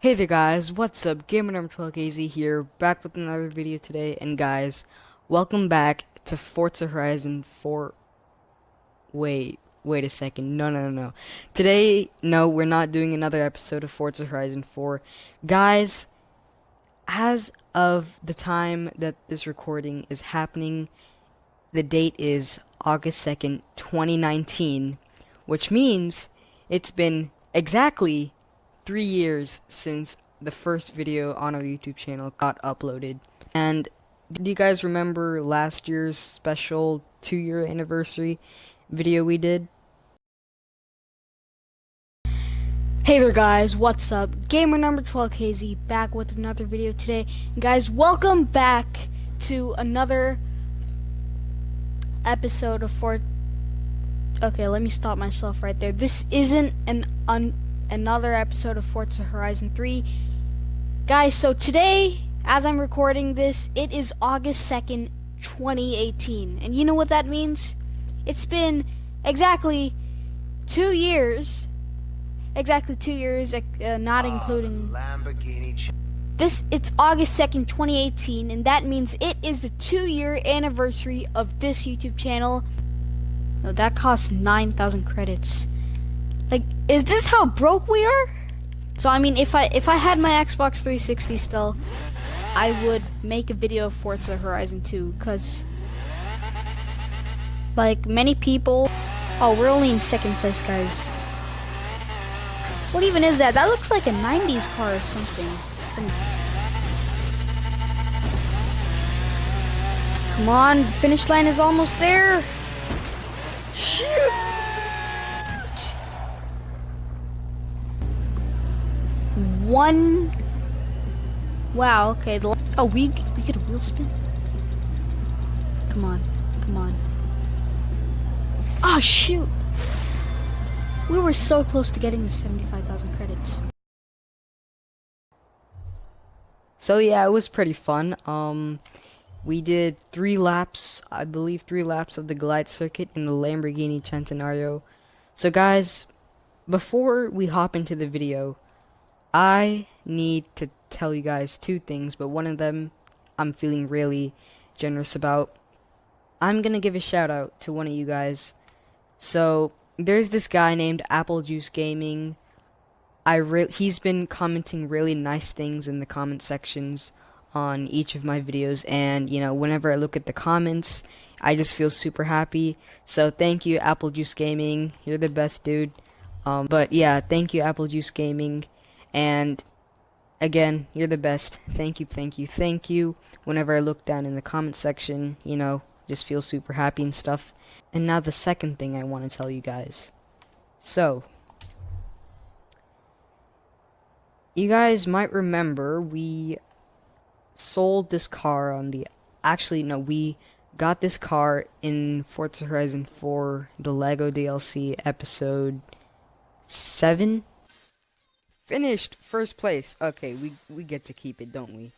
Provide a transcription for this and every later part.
Hey there guys, what's up? Gamer number 12KZ here, back with another video today, and guys, welcome back to Forza Horizon 4. Wait, wait a second, no, no, no, no. Today, no, we're not doing another episode of Forza Horizon 4. Guys, as of the time that this recording is happening, the date is August 2nd, 2019, which means it's been exactly three years since the first video on our YouTube channel got uploaded. And do you guys remember last year's special two year anniversary video we did? Hey there guys, what's up? Gamer number 12KZ back with another video today. And guys, welcome back to another episode of Fort Okay, let me stop myself right there. This isn't an un another episode of Forza Horizon 3. Guys, so today, as I'm recording this, it is August 2nd, 2018. And you know what that means? It's been exactly two years. Exactly two years, uh, not uh, including. This it's August 2nd, 2018, and that means it is the two year anniversary of this YouTube channel. No, that costs 9,000 credits. Like, is this how broke we are? So I mean, if I if I had my Xbox 360 still, I would make a video of Forza Horizon 2, cause like many people. Oh, we're only in second place, guys. What even is that? That looks like a 90s car or something. Come on, the finish line is almost there. Shoot! One. Wow. Okay. The, oh, we we get a wheel spin. Come on. Come on. Oh shoot! We were so close to getting the seventy-five thousand credits. So yeah, it was pretty fun. Um, we did three laps, I believe three laps of the Goliath circuit in the Lamborghini Centenario. So guys, before we hop into the video, I need to tell you guys two things, but one of them I'm feeling really generous about. I'm gonna give a shout out to one of you guys. So there's this guy named Apple Juice Gaming. I re he's been commenting really nice things in the comment sections on each of my videos and you know whenever I look at the comments I just feel super happy so thank you Apple Juice Gaming you're the best dude um, but yeah thank you Apple Juice Gaming and again, you're the best. Thank you, thank you, thank you. Whenever I look down in the comment section, you know, just feel super happy and stuff. And now the second thing I want to tell you guys. So, you guys might remember we sold this car on the actually no we got this car in Forza Horizon 4 the Lego DLC episode 7 Finished first place. Okay, we we get to keep it, don't we?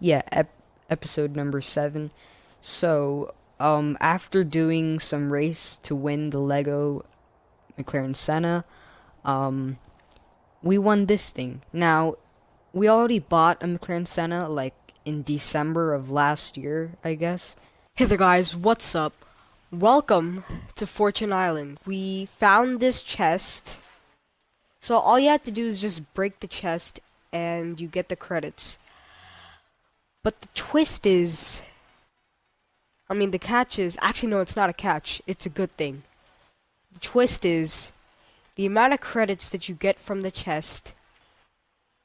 Yeah, ep episode number 7. So, um after doing some race to win the Lego McLaren Senna, um we won this thing. Now, we already bought a McLaren Senna like in December of last year, I guess. Hey there guys, what's up? Welcome to Fortune Island. We found this chest. So all you have to do is just break the chest and you get the credits. But the twist is I mean the catch is actually no it's not a catch, it's a good thing. The twist is the amount of credits that you get from the chest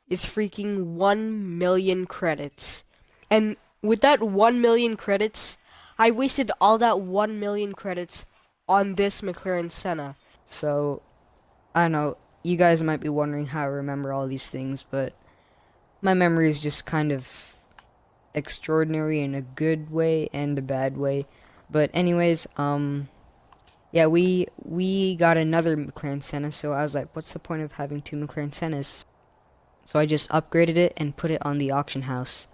is freaking 1 million credits. And with that 1 million credits, I wasted all that 1 million credits on this McLaren Senna. So, I know, you guys might be wondering how I remember all these things, but my memory is just kind of extraordinary in a good way and a bad way. But anyways, um, yeah, we we got another McLaren Senna, so I was like, what's the point of having two McLaren Sennas? So I just upgraded it and put it on the auction house.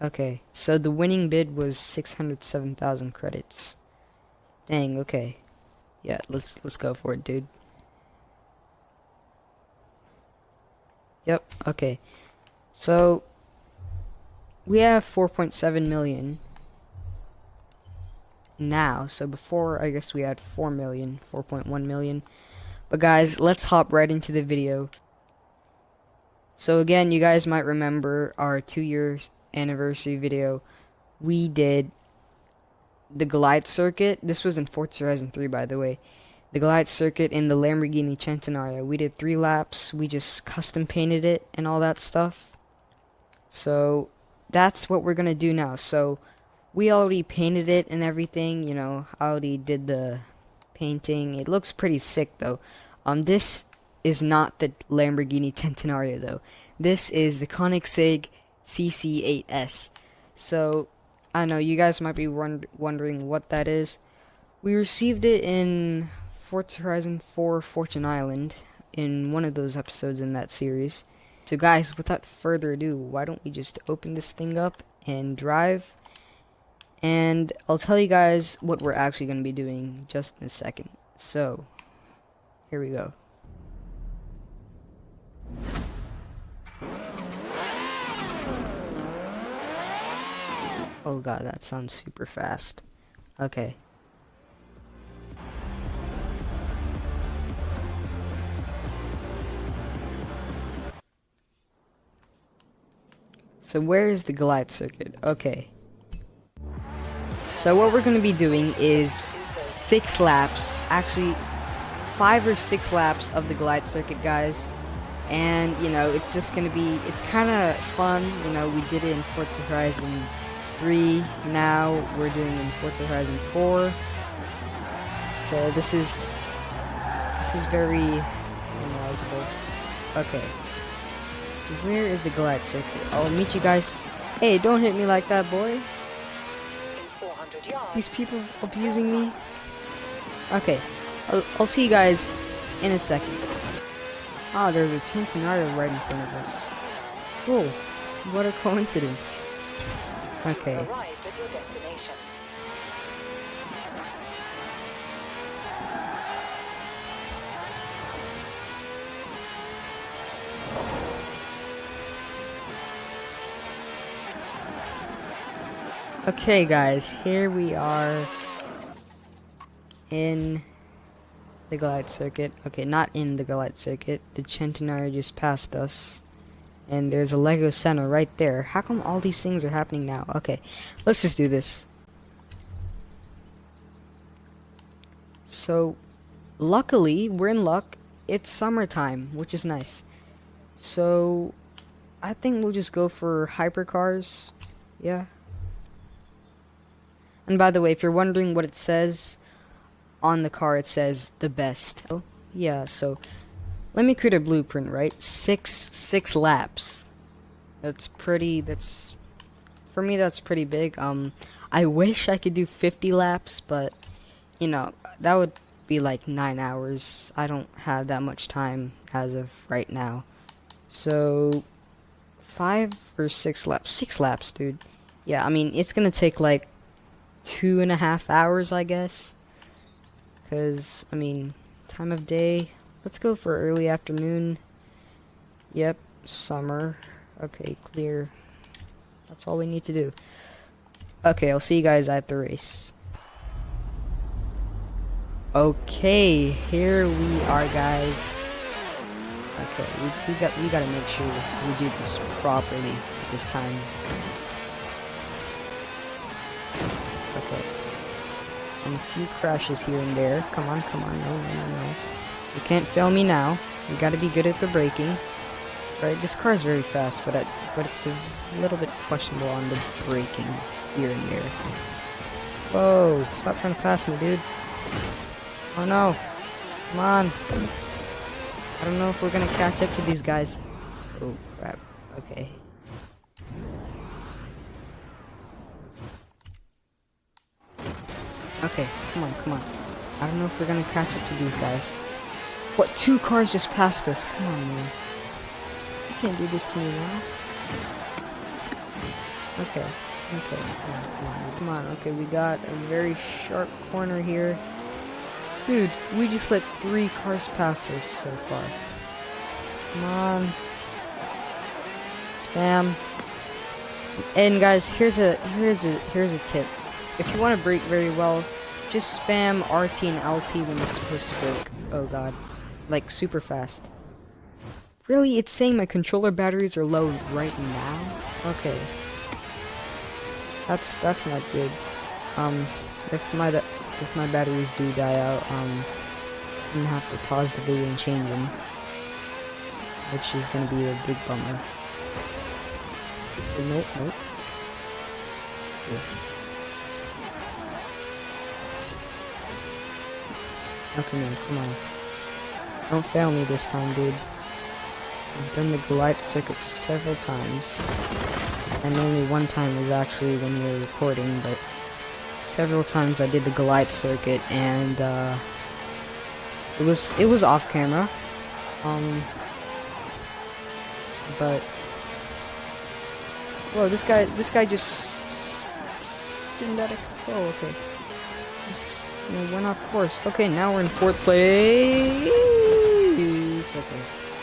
Okay, so the winning bid was 607,000 credits. Dang, okay. Yeah, let's let's go for it, dude. Yep, okay. So we have 4.7 million now. So before, I guess we had 4 million, 4.1 million. But guys, let's hop right into the video. So again, you guys might remember our two years anniversary video. We did the Goliath circuit. This was in Forza Horizon 3, by the way. The Goliath circuit in the Lamborghini Centenario. We did three laps. We just custom painted it and all that stuff. So that's what we're gonna do now. So we already painted it and everything. You know, I already did the painting. It looks pretty sick though. Um, this is not the Lamborghini Centenario though. This is the Koenigsegg CC8S. So I know you guys might be wondering what that is. We received it in Forza Horizon 4 Fortune Island in one of those episodes in that series. So guys, without further ado, why don't we just open this thing up and drive? And I'll tell you guys what we're actually going to be doing just in a second. So, here we go. Oh god, that sounds super fast. Okay. So where is the Goliath circuit? Okay. So what we're going to be doing is six laps, actually five or six laps of the Goliath circuit, guys. And, you know, it's just to be, it's kind of fun. You know, we did it in Forza Horizon 3. Now we're doing it in Forza Horizon 4. So this is this is very realizable. Okay. So where is the Goliath circuit? I'll meet you guys. Hey, don't hit me like that, boy. These people abusing me. Okay. I'll, I'll see you guys in a second. Ah, there's a Centenario right in front of us. Cool. What a coincidence. Okay. Arrived at your destination. Okay guys, here we are in the Goliath circuit. Okay, not in the Goliath circuit. The Centenario just passed us. And there's a Lego Senna right there. How come all these things are happening now? Okay, let's just do this. So, luckily, we're in luck. It's summertime, which is nice. So, I think we'll just go for hypercars. Yeah. And by the way, if you're wondering what it says on the car, it says the best. Oh, yeah, so let me create a blueprint, right? Six, six laps. That's pretty, that's, for me, that's pretty big. Um, I wish I could do 50 laps, but, you know, that would be like nine hours. I don't have that much time as of right now. So, five or six laps? Six laps, dude. Yeah, I mean, it's gonna take like two and a half hours, I guess. Because, I mean, time of day, Let's go for early afternoon. Yep, summer. Okay, clear. That's all we need to do. Okay, I'll see you guys at the race. Okay, here we are, guys. Okay, we, we got we gotta make sure we do this properly this time. And a few crashes here and there. Come on, come on, no, no, no. You can't fail me now. You gotta be good at the braking. Right, this car is very fast, but but it's a little bit questionable on the braking here and there. Whoa, stop trying to pass me, dude. Oh no. Come on. I don't know if we're gonna catch up to these guys. Oh, crap. Okay. Okay, come on, come on. I don't know if we're gonna catch up to these guys. What, two cars just passed us? Come on, man. You can't do this to me now. Okay. Okay. Come on, come on. Come on. Okay, we got a very sharp corner here. Dude, we just let three cars pass us so far. Come on. Spam. And guys, here's a here's a here's a tip. If you want to break very well, just spam RT and LT when you're supposed to break. Oh god. Like super fast. Really, it's saying my controller batteries are low right now? Okay. That's that's not good. Um if my if my batteries do die out, um I'm gonna have to pause the video and change them. Which is gonna be a big bummer. Nope, nope. Yeah. Come on. Don't fail me this time, dude. I've done the Goliath circuit several times. And only one time was actually when we were recording, but several times I did the Goliath circuit and uh, it was it was off camera. Um but whoa, this guy this guy just spinned out of control. Okay, this we went off course. Okay, now we're in fourth place. Okay,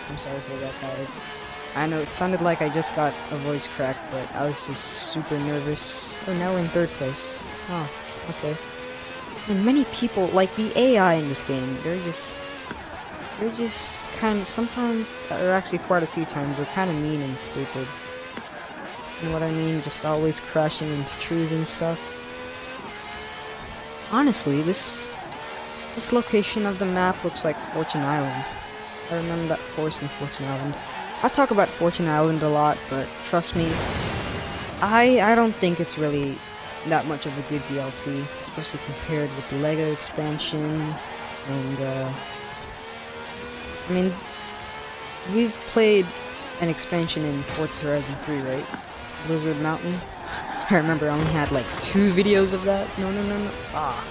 I'm sorry for that, guys. I know it sounded like I just got a voice crack, but I was just super nervous. Oh, now we're in third place. Oh, okay. And many people, like the AI in this game, they're just, they're just kind of, sometimes, or actually quite a few times, they're kind of mean and stupid. You know what I mean? Just always crashing into trees and stuff. Honestly, this this location of the map looks like Fortune Island. I remember that forest in Fortune Island. I talk about Fortune Island a lot, but trust me, I I don't think it's really that much of a good DLC, especially compared with the LEGO expansion, and uh, I mean, we've played an expansion in Forza Horizon 3, right? Blizzard Mountain. I remember I only had like two videos of that. No, no, no, no. Ah.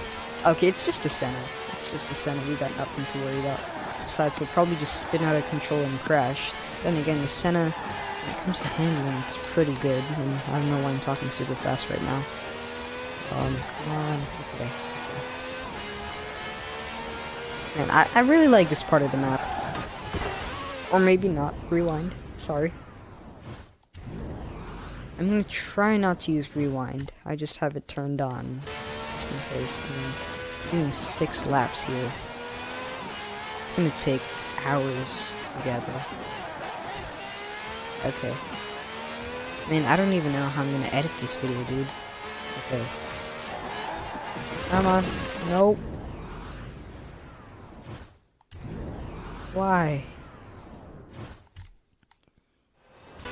Okay, it's just a Senna. It's just a Senna. We got nothing to worry about. Besides, we'll probably just spin out of control and crash. Then again, the Senna, when it comes to handling, it's pretty good. And I don't know why I'm talking super fast right now. Um, on. Okay. Man, I, I really like this part of the map. Or maybe not. Rewind. Sorry. I'm gonna try not to use rewind. I just have it turned on. Just in case. I'm doing six laps here. It's gonna take hours together. Okay. Man, I don't even know how I'm gonna edit this video, dude. Okay. Come on. Nope. Why?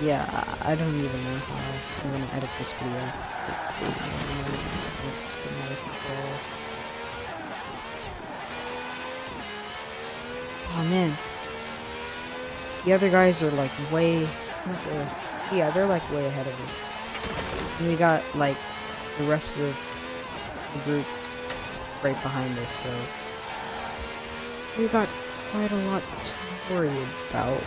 Yeah, I don't even know how I'm gonna edit this video. Oh man. The other guys are like way, way, yeah, they're like way ahead of us. And we got like the rest of the group right behind us, so we got quite a lot to worry about.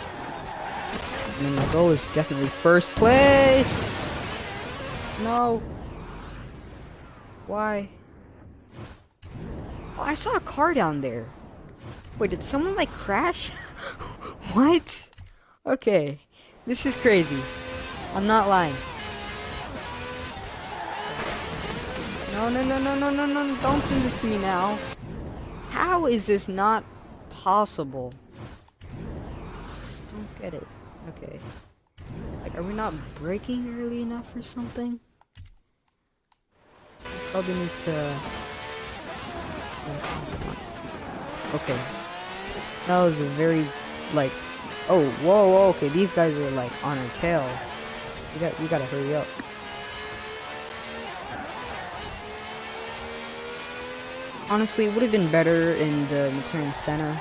My goal is definitely first place! No. Why? Oh, I saw a car down there. Wait, did someone, like, crash? what? Okay. This is crazy. I'm not lying. No, no, no, no, no, no, no, don't do this to me now. How is this not possible? Just don't get it. Okay. Like, are we not breaking early enough or something? Probably need to... Okay. That was a very, like... Oh, whoa, whoa, okay, these guys are, like, on our tail. You got, you gotta hurry up. Honestly, it would have been better in the McLaren Senna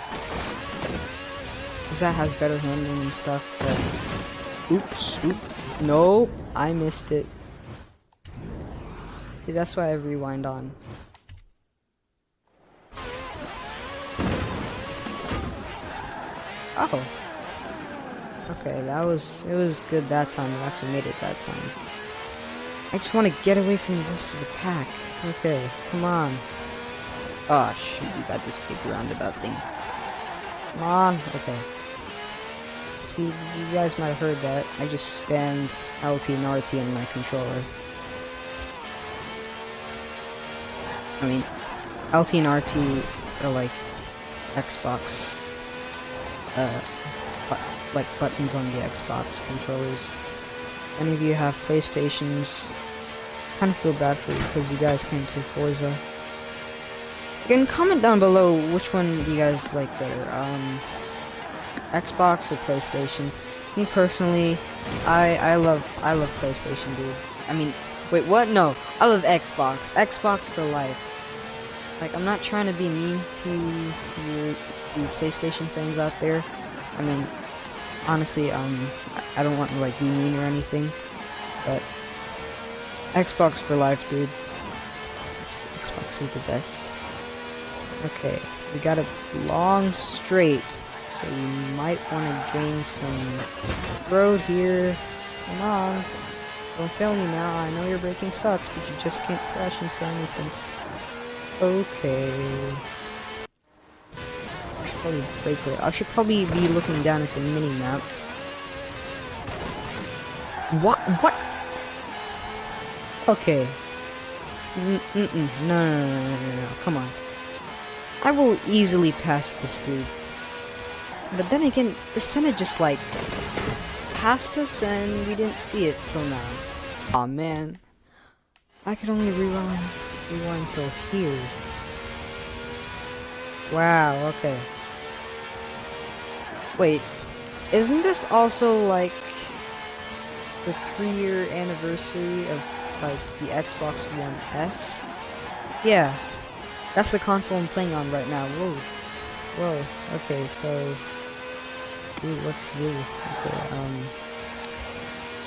because that has better handling and stuff, but... Oops, oops. No, I missed it. See, that's why I rewind on. Oh. Okay, that was, it was good that time. I actually made it that time. I just want to get away from the rest of the pack. Okay, come on. Oh, shoot, you got this big roundabout thing. Come on. Okay. See, you guys might have heard that. I just spammed LT and RT on my controller. I mean, LT and RT are like Xbox, uh, bu like buttons on the Xbox controllers. Any of you have PlayStations, kind of feel bad for you because you guys can't play Forza. You can comment down below which one you guys like better, um, Xbox or PlayStation. Me personally, I I love I love PlayStation, dude. I mean, wait, what? No, I love Xbox. Xbox for life. Like, I'm not trying to be mean to your, your PlayStation fans out there. I mean, honestly, um, I don't want to like be mean or anything, but Xbox for life, dude. It's, Xbox is the best. Okay, we got a long straight, so you might want to gain some road here. Come on. Don't fail me now. I know your braking sucks, but you just can't crash into anything. Okay. I should probably brake it. I should probably be looking down at the mini map. What? What? Okay. -mm -mm. No, no, no, no, no, no, come on. I will easily pass this dude. But then again, the Senna just like passed us and we didn't see it till now. Aw oh, man. I could only rewind rewind till here. Wow, okay. Wait, isn't this also like the three year anniversary of like the Xbox One S? Yeah. That's the console I'm playing on right now. Whoa. Whoa. Okay, so Ooh, what's blue? Okay, um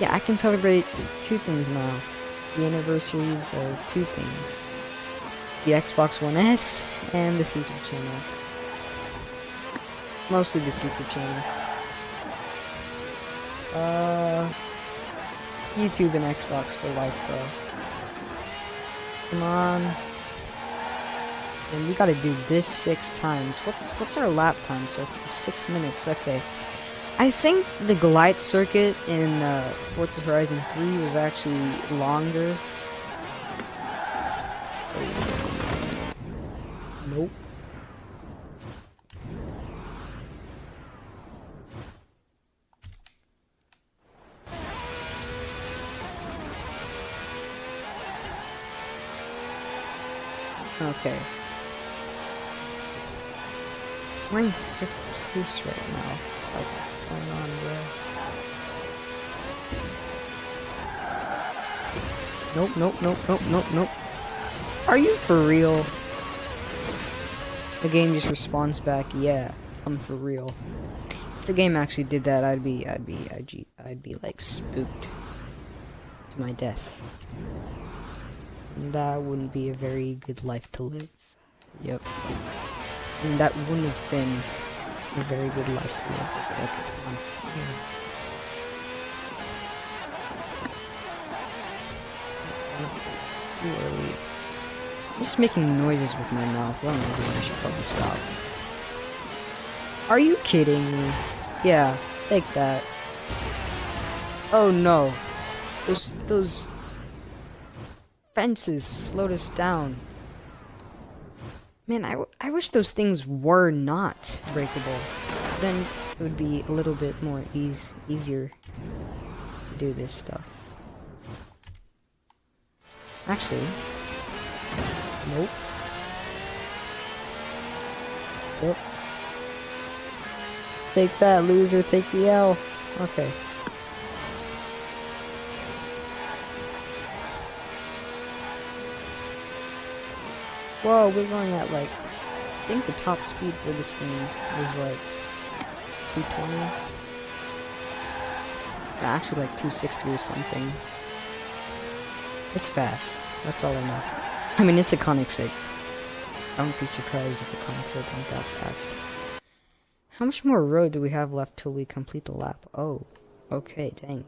Yeah, I can celebrate two things now. The anniversaries of two things. The Xbox One S and this YouTube channel. Mostly this YouTube channel. Uh YouTube and Xbox for life, bro. Come on. And we gotta do this six times. What's what's our lap time so Six minutes, okay. I think the Goliath circuit in uh, Forza Horizon 3 was actually longer. Nope. Okay. We're fifth place right now. Like, what's going on, bro? Nope, nope, nope, nope, nope, nope. Are you for real? The game just responds back, yeah, I'm for real. If the game actually did that, I'd be, I'd be, I'd be, I'd be like spooked to my death. And that wouldn't be a very good life to live. Yep. And that wouldn't have been a very good life to live. On. Yeah. Too early. I'm just making noises with my mouth. What am I doing? I should probably stop. Are you kidding me? Yeah, take that. Oh no. Those, those fences slowed us down. Man, I, I wish those things were not breakable. Then it would be a little bit more ease easier to do this stuff. Actually, nope. Yep. Take that, loser. Take the L. Okay. Whoa, we're going at like, think the top speed for this thing is like 220. Uh, actually like 260 or something. It's fast. That's all I know. I mean, it's a Koenigsegg. I wouldn't be surprised if a Koenigsegg went that fast. How much more road do we have left till we complete the lap? Oh, okay, dang.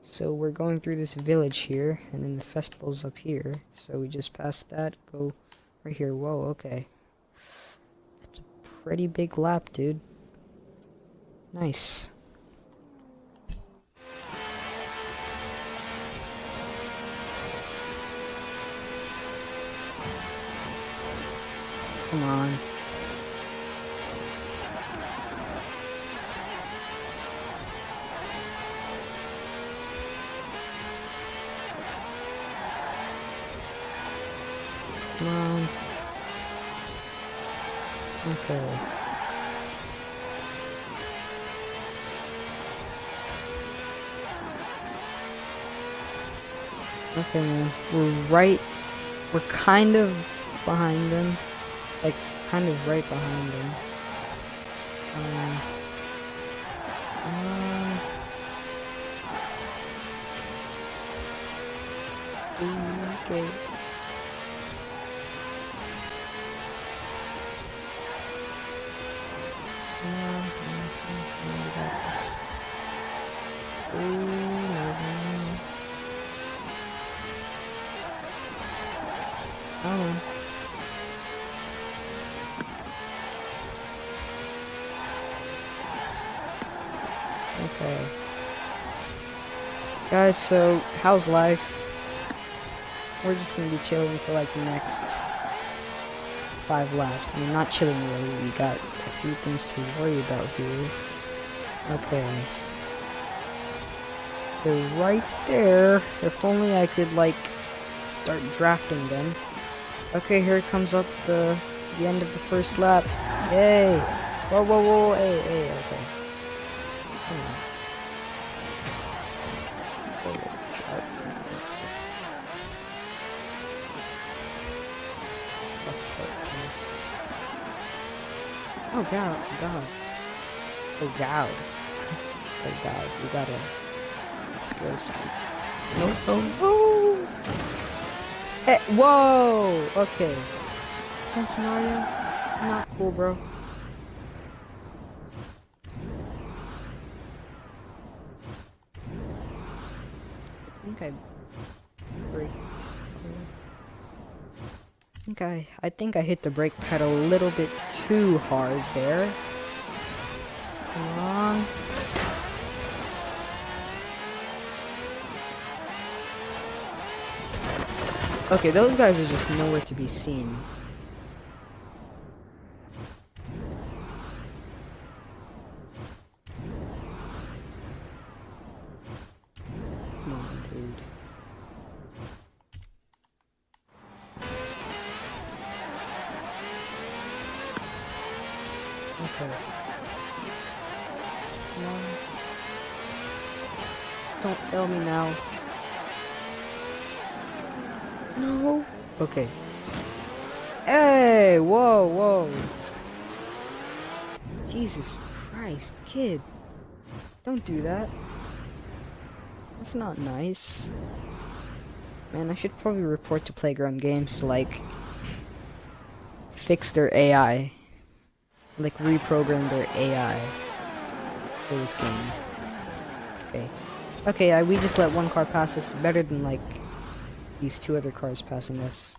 So we're going through this village here, and then the festival's up here. So we just passed that, go right here. Whoa, okay. Pretty big lap, dude. Nice. Come on. Okay. Okay. We're right. We're kind of behind them. Like, kind of right behind them. Um. Uh, okay. Guys, so how's life? We're just gonna be chilling for like the next five laps. I mean, not chilling really. We got a few things to worry about here. Okay. They're right there. If only I could like start drafting them. Okay, here comes up the the end of the first lap. Yay! Whoa, whoa, whoa! Hey, hey, okay. God. oh god, we gotta skill streak. No, no, no! Eh, whoa! Okay. Centenario? Not cool, bro. I think I. I think I, I think I hit the brake pedal a little bit too hard there. Okay, those guys are just nowhere to be seen. Kid. Don't do that. That's not nice. Man, I should probably report to Playground Games to, like, fix their AI. Like, reprogram their AI for this game. Okay. Okay, I, we just let one car pass us better than, like, these two other cars passing us.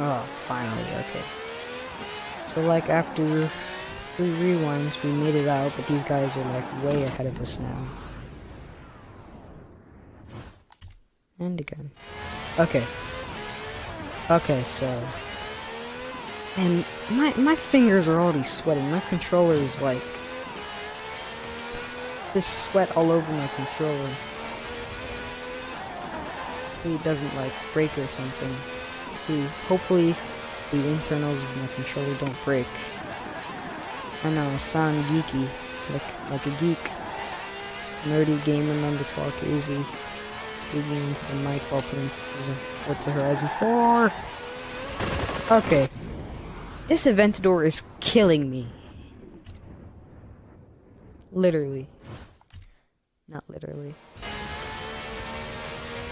Oh, finally, okay. So like after three rewinds, we made it out, but these guys are like way ahead of us now. And again. Okay. Okay, so and my my fingers are already sweating. My controller is like just sweat all over my controller. It doesn't like break or something. Hopefully, hopefully the internals of my controller don't break. I know I sound geeky, like like a geek. Nerdy gamer number 12 KZ. Speaking into the mic while playing the Horizon 4. Okay. This Aventador is killing me. Literally. Not literally.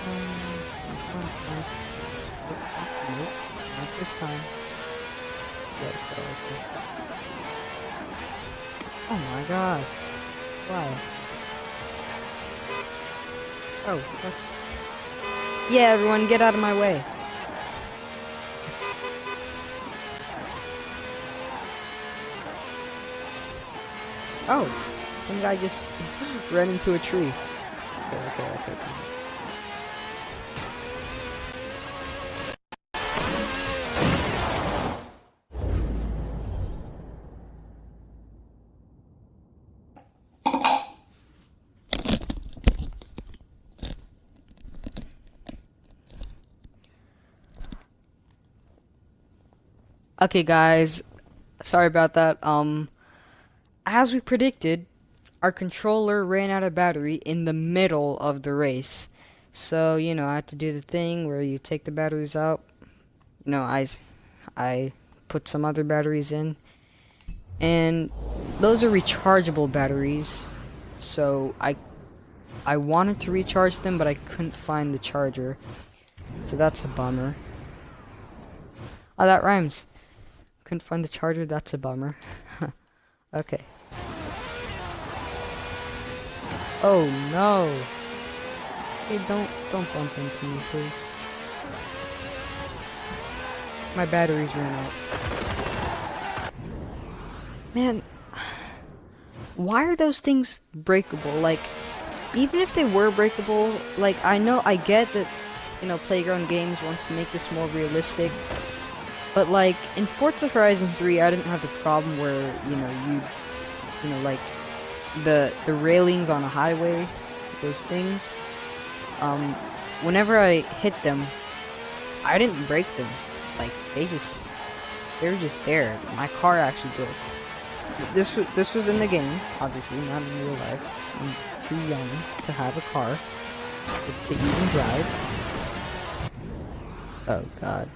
Um, Nope, not this time. Let's go. Oh my god. Why? Oh, that's... Yeah, everyone, get out of my way. Oh, some guy just ran into a tree. Okay, okay, okay. Okay, guys. Sorry about that. Um, as we predicted, our controller ran out of battery in the middle of the race. So, you know, I had to do the thing where you take the batteries out. No, I, I put some other batteries in. And those are rechargeable batteries. So, I, I wanted to recharge them, but I couldn't find the charger. So that's a bummer. Oh, that rhymes. Couldn't find the charger, that's a bummer. okay. Oh no! Hey, don't don't bump into me, please. My batteries ran out. Man, why are those things breakable? Like, even if they were breakable, like I know I get that you know Playground Games wants to make this more realistic, but like in Forza Horizon 3, I didn't have the problem where you know you you know like the the railings on a highway, those things. Um, whenever I hit them, I didn't break them. Like they just they were just there. My car actually broke. This was this was in the game, obviously, not in real life. I'm too young to have a car to even drive. Oh God.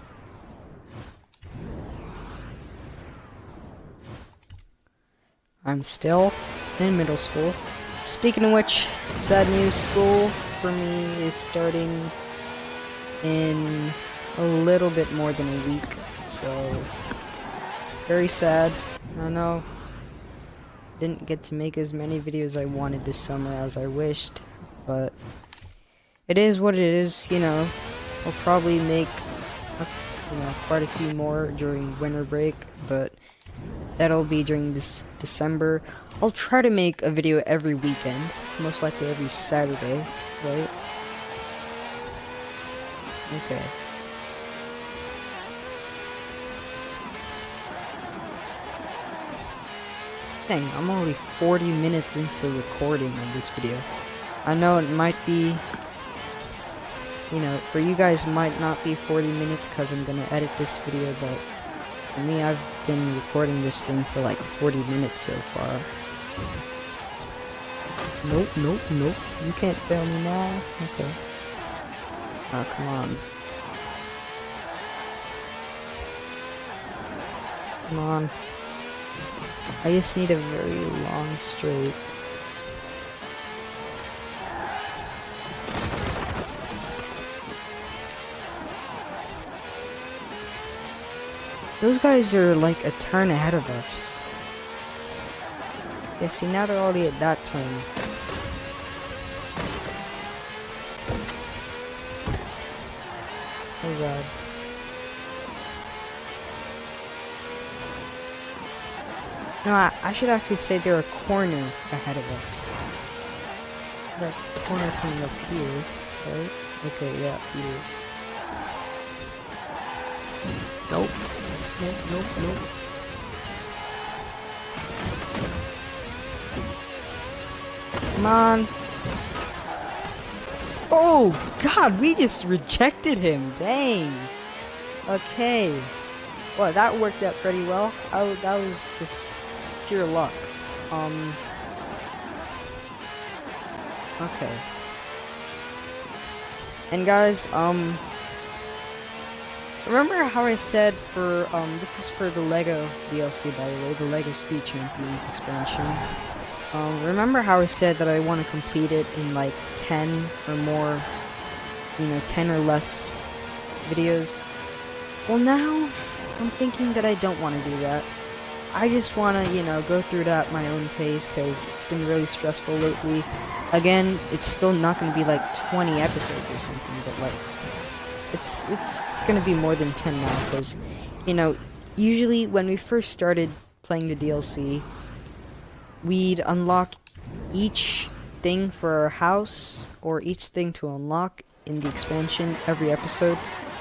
I'm still in middle school. Speaking of which, sad news, school for me is starting in a little bit more than a week, so very sad. I know didn't get to make as many videos I wanted this summer as I wished, but it is what it is, you know. I'll probably make, you know, quite a few more during winter break, but That'll be during this December. I'll try to make a video every weekend, most likely every Saturday, right? Okay. Dang, I'm already 40 minutes into the recording of this video. I know it might be, you know, for you guys might not be 40 minutes because I'm going to edit this video, but for me, I've been recording this thing for like 40 minutes so far. Nope, nope, nope. You can't fail me now. Okay. Oh, come on. Come on. I just need a very long straight. Those guys are like a turn ahead of us. Yeah, see, now they're already at that turn. Oh god. No, I, I should actually say they're a corner ahead of us. That corner coming up here, right? Okay, yeah, here. Nope nope, nope, nope. Come on. Oh, God, we just rejected him. Dang. Okay. Well, that worked out pretty well. That was just pure luck. Um. Okay. And guys, um, Remember how I said for, um, this is for the LEGO DLC, by the way, the LEGO Speed Champions expansion. Um, remember how I said that I want to complete it in, like, 10 or more, you know, 10 or less videos. Well, now I'm thinking that I don't want to do that. I just want to, you know, go through it at my own pace because it's been really stressful lately. Again, it's still not going to be like 20 episodes or something, but like, it's it's to be more than 10 now because, you know, usually when we first started playing the DLC, we'd unlock each thing for our house or each thing to unlock in the expansion every episode.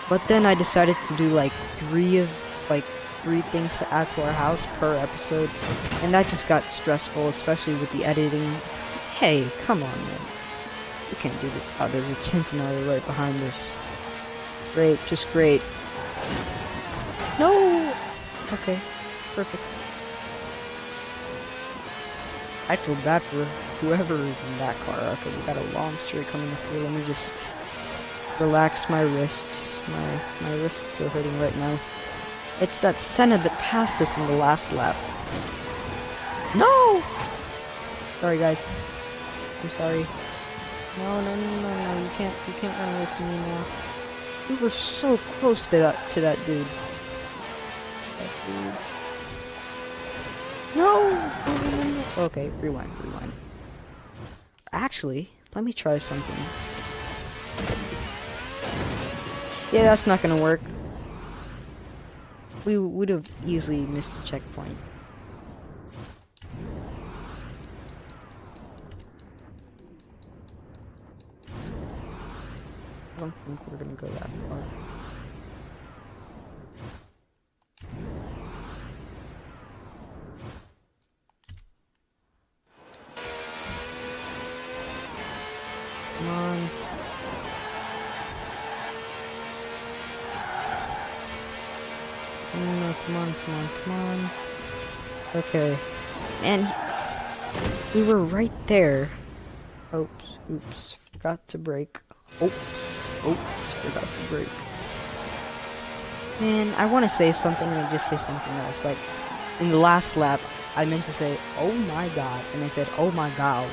But then I decided to do like three of like three things to add to our house per episode, and that just got stressful, especially with the editing. Hey, come on, man. You can't do this. Oh, there's a Centenario right behind us. Great, just great. No! Okay, perfect. I feel bad for whoever is in that car. Okay, we got a long straight coming up here. Let me just relax my wrists. My my wrists are hurting right now. It's that Senna that passed us in the last lap. No! Sorry guys. I'm sorry. No, no, no, no, no, you can't, you can't run away from me now. We were so close to that, to that dude. No! Okay, rewind, rewind. Actually, let me try something. Yeah, that's not gonna work. We would have easily missed a checkpoint. I don't think we're gonna go that far. Come on. Come on, come on, come on. Okay. And we were right there. Oops, oops, forgot to brake. Oops, oops, forgot to brake. Man, I want to say something and just say something else. Like, in the last lap, I meant to say, oh my god, and I said, oh my god.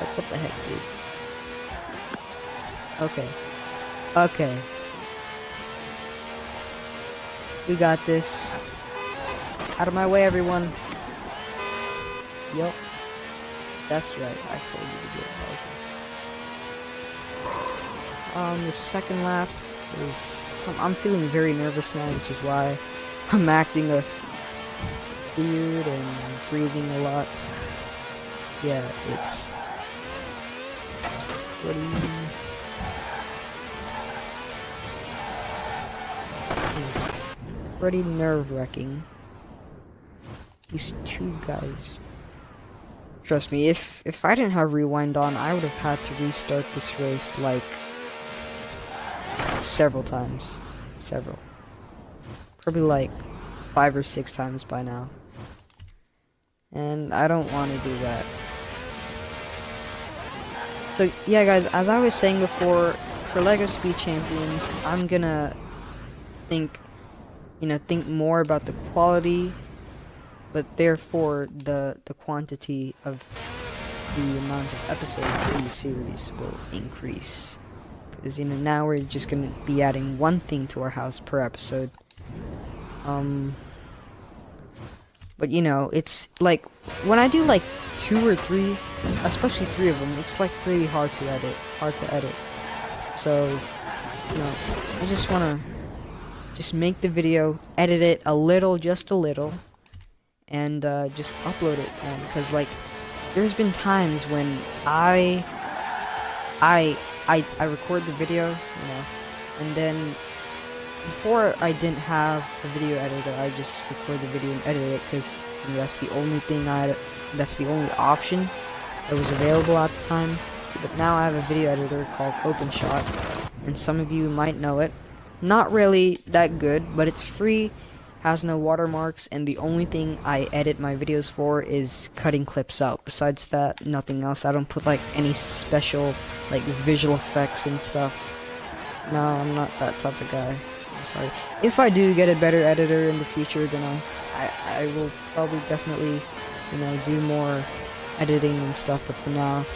Like, what the heck, dude? Okay. Okay. We got this. Out of my way, everyone. Yup. That's right. I told you Um, the second lap is... I'm, I'm feeling very nervous now, which is why I'm acting a weird and breathing a lot. Yeah, it's pretty it's pretty nerve-wracking. These two guys. Trust me, if if I didn't have rewind on, I would have had to restart this race like several times. Several. Probably like five or six times by now. And I don't want to do that. So yeah guys, as I was saying before, for LEGO Speed Champions, I'm gonna think, you know, think more about the quality, but therefore the, the quantity of the amount of episodes in the series will increase. Because, you know, now we're just gonna be adding one thing to our house per episode. Um, but you know, it's like, when I do like two or three, especially three of them, it's like really hard to edit, hard to edit. So, you know, I just wanna just make the video, edit it a little, just a little, and uh, just upload it. Because like, there's been times when I, I, I, I record the video, you know, and then before I didn't have a video editor, I just record the video and edit it because you know, that's the only thing I, that's the only option that was available at the time. So, but now I have a video editor called OpenShot, and some of you might know it. Not really that good, but it's free, has no watermarks, and the only thing I edit my videos for is cutting clips out. Besides that, nothing else. I don't put like any special like visual effects and stuff. No, I'm not that type of guy. I'm sorry. If I do get a better editor in the future, then I, I, I will probably definitely, you know, do more editing and stuff. But for now,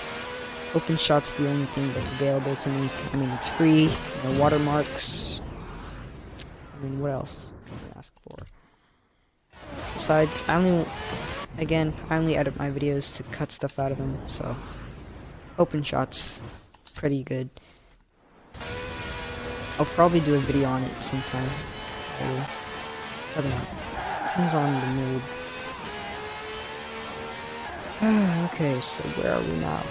OpenShot's the only thing that's available to me. I mean, it's free, no watermarks. I mean, what else can I ask for? Besides, I only, again, I only edit my videos to cut stuff out of them, so OpenShot's, pretty good. I'll probably do a video on it sometime. Maybe. I don't. Depends on the mood. okay, so where are we now?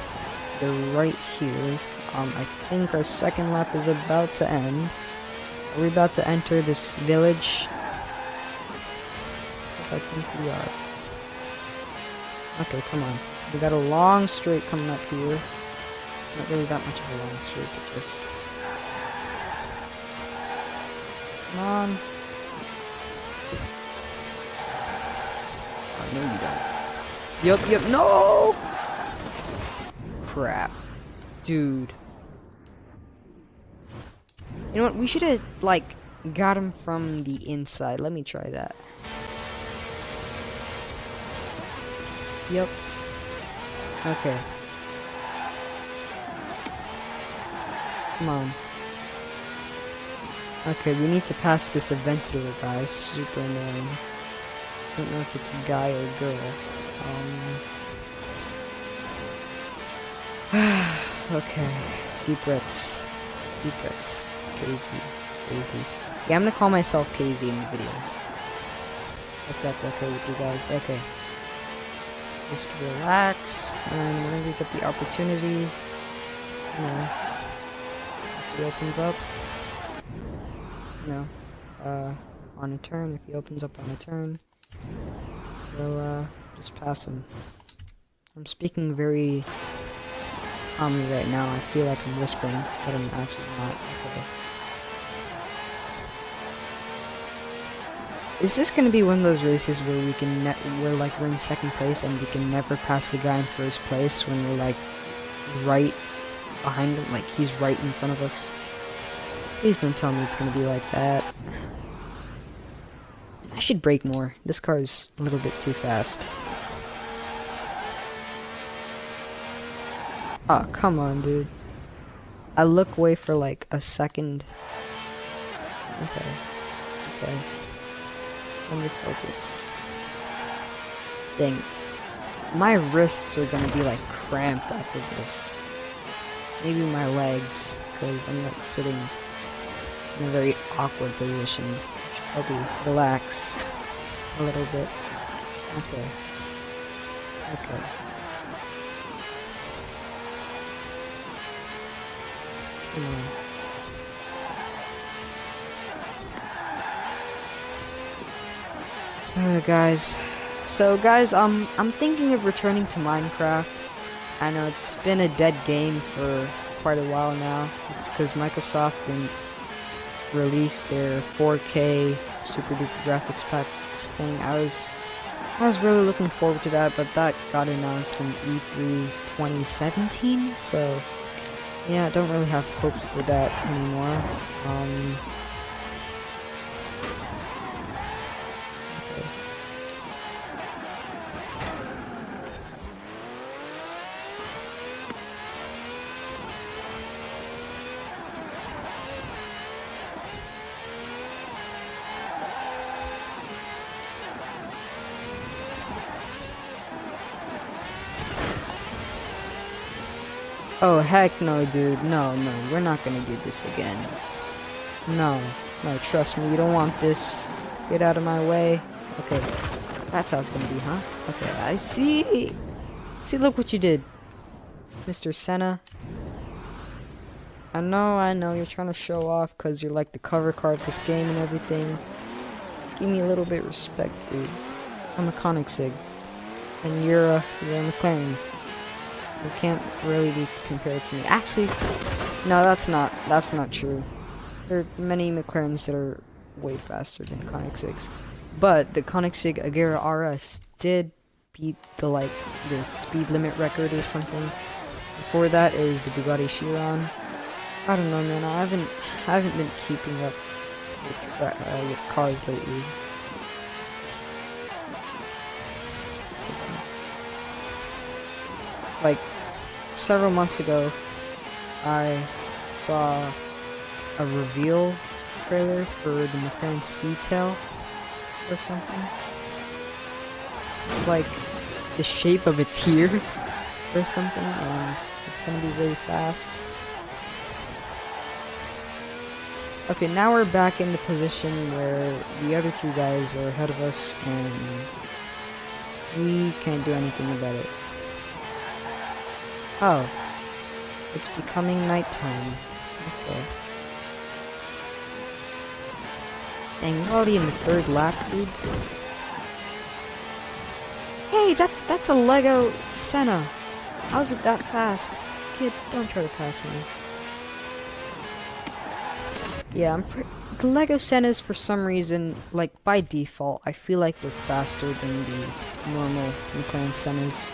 We're right here. Um, I think our second lap is about to end. Are we about to enter this village? I think we are. Okay, come on. We got a long straight coming up here. Not really that much of a long straight, but just... Come on. I know you don't. Yup, yup, no! Crap. Dude. You know what, we should have, like, got him from the inside. Let me try that. Yep. Okay. Come on. Okay, we need to pass this Aventador guy. Super annoying. Don't know if it's a guy or a girl. Um. okay. Deep breaths. Deep breaths. KZ. KZ. Yeah, I'm gonna call myself KZ in the videos. If that's okay with you guys. Okay. Just relax, and whenever you get the opportunity, you know, if he opens up, you know, uh, on a turn, if he opens up on a turn, we'll, uh, just pass him. I'm speaking very calmly right now. I feel like I'm whispering, but I'm actually not. Okay. Is this gonna be one of those races where we can we're like we're in second place and we can never pass the guy in first place when we're like right behind him, like he's right in front of us? Please don't tell me it's gonna be like that. I should brake more. This car is a little bit too fast. Oh, come on, dude. I look away for like a second. Okay. Okay. Let me focus. Dang. My wrists are gonna be like cramped after this. Maybe my legs, because I'm like sitting in a very awkward position. Probably relax a little bit. Okay. Okay. Come on. Alright guys. So guys, um I'm thinking of returning to Minecraft. I know it's been a dead game for quite a while now. It's because Microsoft didn't release their 4K super duper graphics pack thing. I was I was really looking forward to that, but that got announced in E3 2017, so yeah, I don't really have hopes for that anymore. Um Oh, heck no, dude. No, no, we're not gonna do this again. No, no, trust me, you don't want this. Get out of my way. Okay, that's how it's gonna be, huh? Okay, I see. See, look what you did. Mr. Senna. I know, I know, you're trying to show off because you're like the cover car of this game and everything. Give me a little bit respect, dude. I'm a Koenigsegg. And you're a, you're a McLaren. You can't really be compared to me. Actually, no, that's not that's not true. There are many McLarens that are way faster than Koenigsegg's. But the Koenigsegg Agera RS did beat the like the speed limit record or something. Before that, it was the Bugatti Chiron. I don't know, man. I haven't I haven't been keeping up with, uh, with cars lately. Like several months ago, I saw a reveal trailer for the McLaren Speedtail or something. It's like the shape of a tear or something, and it's gonna be really fast. Okay, now we're back in the position where the other two guys are ahead of us, and we can't do anything about it. Oh. It's becoming nighttime. Okay. Dang, we're already in the third lap, dude. Hey, that's that's a Lego Senna. How's it that fast? Kid, don't try to pass me. Yeah, I'm pretty... The Lego Sennas, for some reason, like, by default, I feel like they're faster than the normal McLaren Sennas.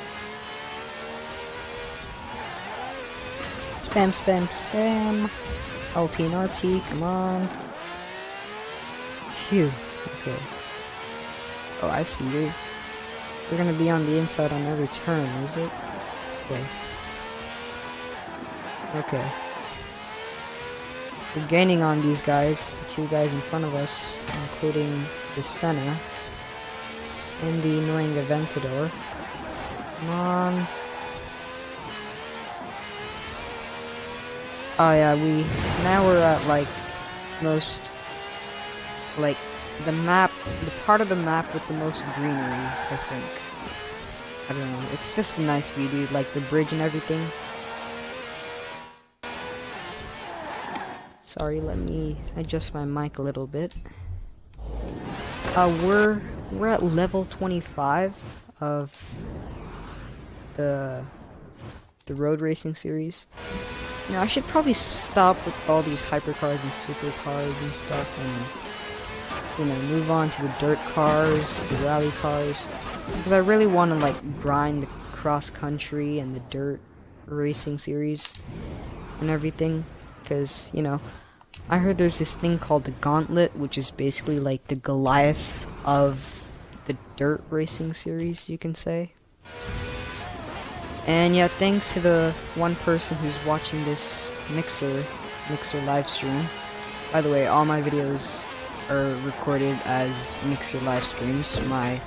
Spam, spam, spam. LT and RT, come on. Phew. Okay. Oh, I see. You're, you're gonna be on the inside on every turn, is it? Okay. Okay. We're gaining on these guys, the two guys in front of us, including the Senna and the annoying Aventador. Come on. Oh yeah, we now we're at like most like the map, the part of the map with the most greenery, I think. I don't know. It's just a nice view, dude. Like the bridge and everything. Sorry, let me adjust my mic a little bit. Uh, we're we're at level 25 of the the road racing series. I should probably stop with all these hypercars and supercars and stuff and, you know, move on to the dirt cars, the rally cars. Because I really want to, like, grind the cross-country and the dirt racing series and everything. Because, you know, I heard there's this thing called the Gauntlet, which is basically like the Goliath of the dirt racing series, you can say. And yeah, thanks to the one person who's watching this Mixer, Mixer live stream. By the way, all my videos are recorded as Mixer live streams. My,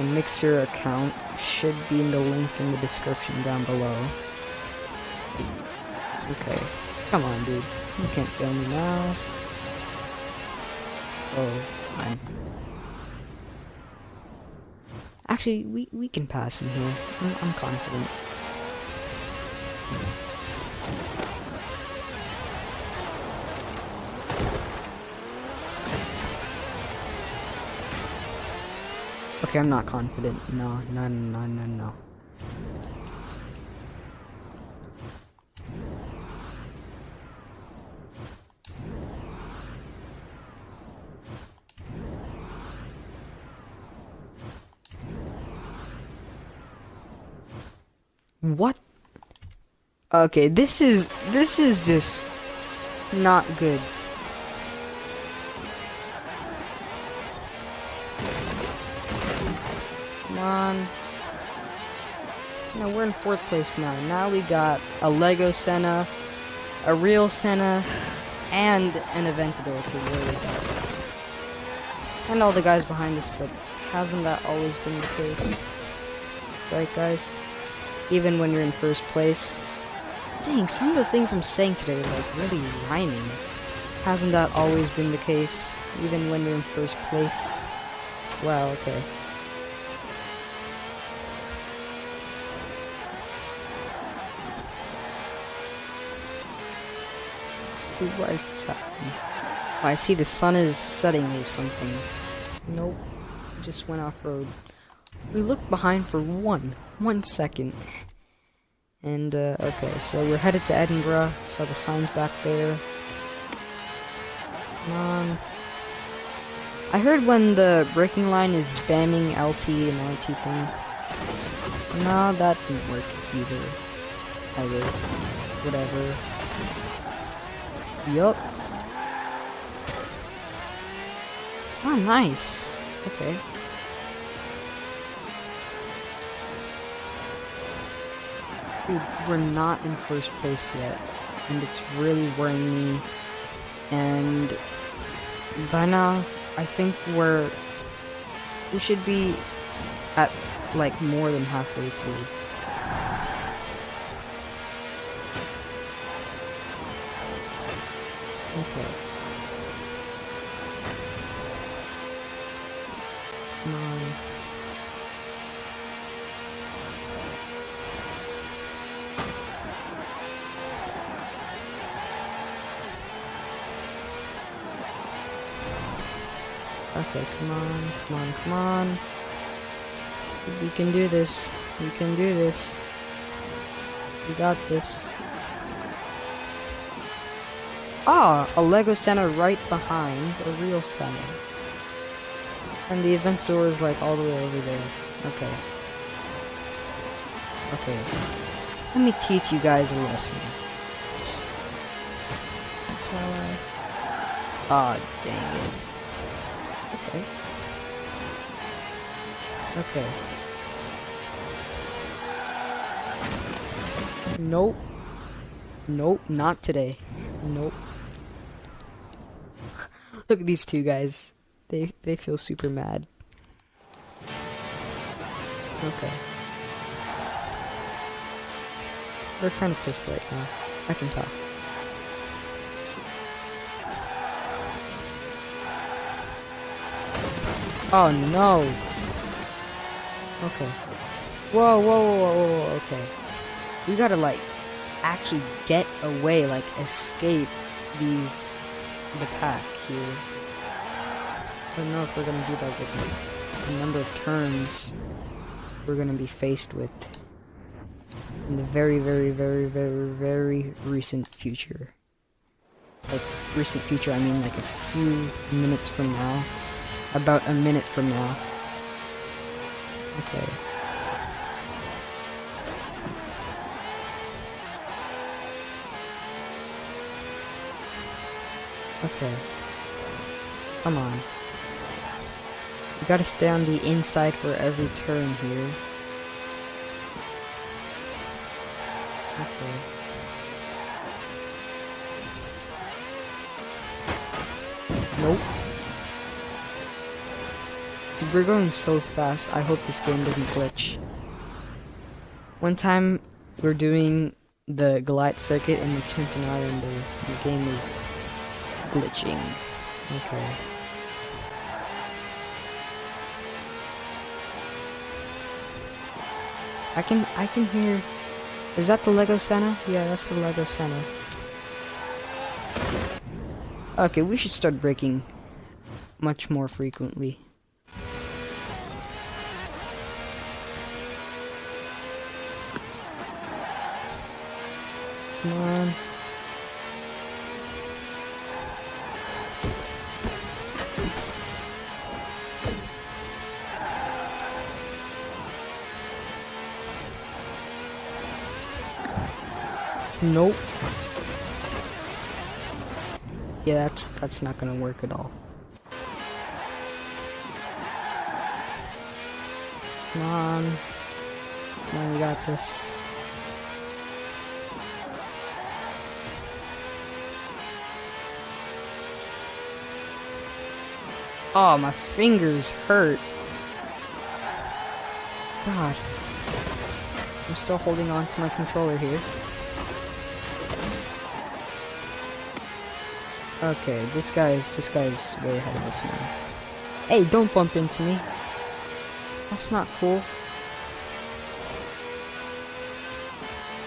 Mixer account should be in the link in the description down below. Okay, come on dude, you can't fail me now. Oh, fine. Actually, we, we can pass him here. I'm, I'm confident. Okay, I'm not confident. No, no, no, no, no. What? Okay, this is this is just not good. Come on. No, we're in fourth place now. Now we got a Lego Senna, a real Senna, and an Aventador too. And all the guys behind us, but hasn't that always been the case? Right, guys? even when you're in first place. Dang, some of the things I'm saying today are like really rhyming. Hasn't that always been the case, even when you're in first place? Wow, okay. Why is this happening? Oh, I see the sun is setting or something. Nope. Just went off-road. We looked behind for one, one second. And, uh, okay, so we're headed to Edinburgh. Saw the signs back there. Come on. I heard when the braking line is spamming LT and RT thing. No, that didn't work either. Either. Whatever. Yup. Oh, nice. Okay. We're not in first place yet. And it's really worrying me. And by now, uh, I think we're... We should be at, like, more than halfway through. Okay. Okay, come on, come on, come on. We can do this. We can do this. We got this. Ah, a Lego Senna right behind a real Senna. And the Aventador is like all the way over there. Okay. Okay. Let me teach you guys a lesson. Ah, dang it. Okay. Nope. Nope, not today. Nope. Look at these two guys. They they feel super mad. Okay. They're kind of pissed right now. I can tell. Oh no! Okay. Whoa, whoa, whoa, whoa, whoa, okay. We gotta like actually get away, like escape these the pack here. I don't know if we're gonna do that with the number of turns we're gonna be faced with in the very, very, very, very, very recent future. Like recent future, I mean like a few minutes from now. About a minute from now. Okay. Okay. Come on. You gotta stay on the inside for every turn here. Okay. Nope. We're going so fast. I hope this game doesn't glitch. One time, we're doing the Goliath circuit in the Centenario and the, the game is glitching. Okay. I can I can hear Is that the Lego Senna? Yeah, that's the Lego Senna. Okay, we should start braking much more frequently. Come on. Nope. Yeah, that's that's not gonna work at all. Come on. Come on, we got this. Oh, my fingers hurt. God. I'm still holding on to my controller here. Okay, this guy's this guy's way ahead of us now. Hey, don't bump into me. That's not cool.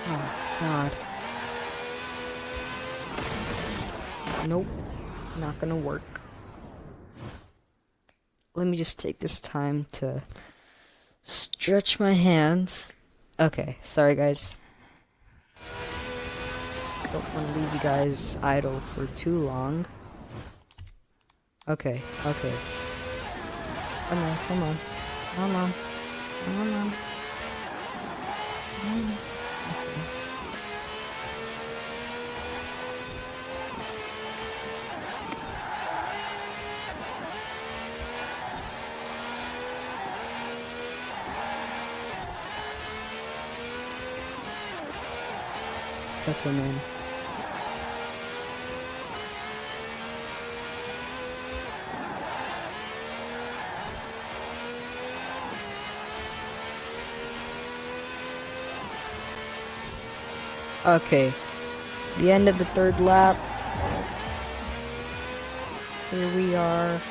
Oh god. Nope. Not gonna work. Let me just take this time to stretch my hands. Okay, sorry guys don't want to leave you guys idle for too long. Okay, okay. Come on, come on. Come on. Come on. Come on. Okay. Okay. The end of the third lap. Here we are.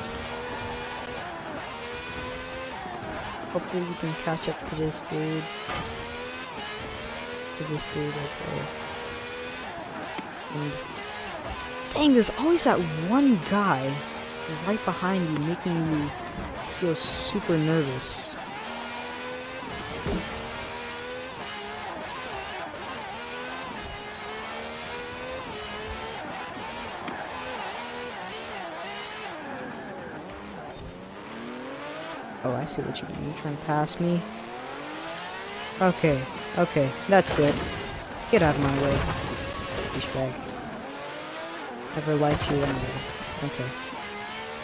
Hopefully we can catch up to this dude. To this dude, okay. And dang, there's always that one guy right behind you making you feel super nervous. Oh, I see what you mean. You're trying to pass me. Okay, okay, that's it. Get out of my way. Douchebag. Never liked you anyway. Okay.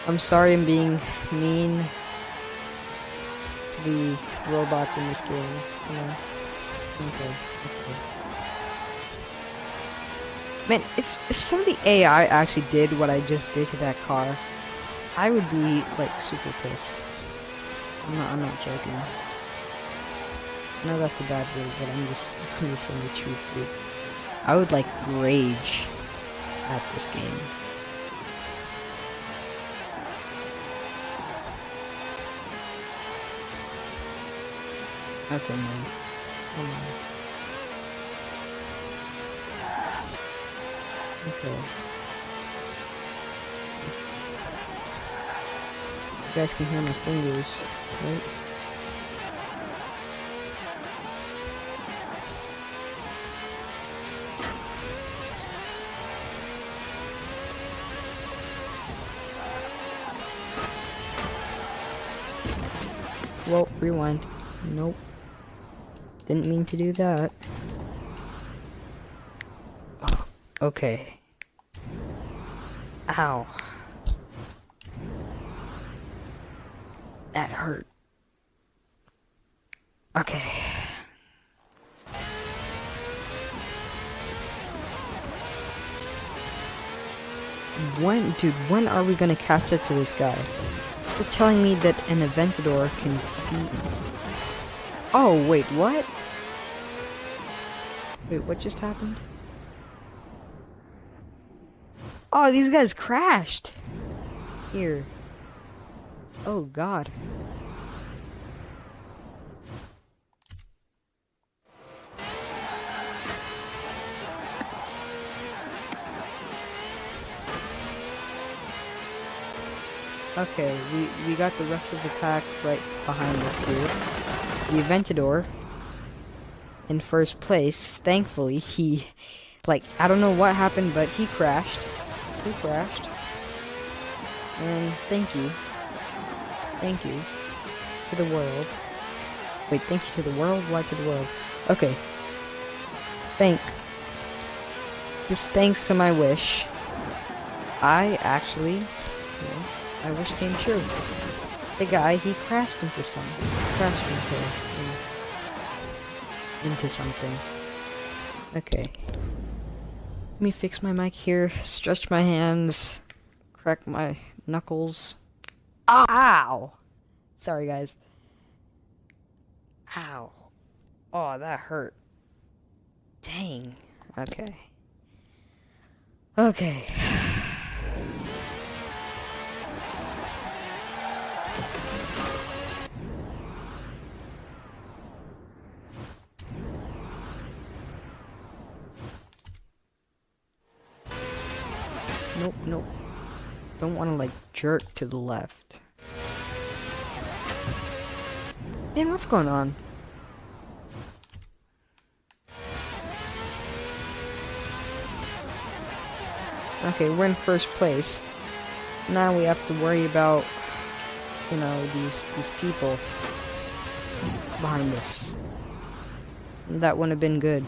I'm sorry I'm being mean to the robots in this game. You know? Okay, okay. Man, if, if some of the AI actually did what I just did to that car, I would be, like, super pissed. I'm not, I'm not joking. No, that's a bad word, but I'm just, I'm just saying the truth, dude. I would, like, rage at this game. Okay, man. Come on. Okay. You guys can hear my fingers, right? Rewind. Nope. Didn't mean to do that. Okay. Ow. That hurt. Okay. When, dude, when are we gonna catch up to this guy? You're telling me that an Aventador can me. Oh, wait, what? Wait, what just happened? Oh, these guys crashed! Here. Oh, God. Okay, we, we got the rest of the pack right behind us here. The Aventador in first place. Thankfully, he, like, I don't know what happened, but he crashed. He crashed. And thank you. Thank you to the world. Wait, thank you to the world? Why to the world? Okay. Thank. Just thanks to my wish. I actually, my wish came true. The guy, he crashed into some, crashed into, uh, into something. Okay. Let me fix my mic here, stretch my hands, crack my knuckles. Ow! Sorry, guys. Ow. Oh, that hurt. Dang. Okay. Okay. Don't want to, like, jerk to the left. Man, what's going on? Okay, we're in first place. Now we have to worry about, you know, these these people behind us. That wouldn't have been good.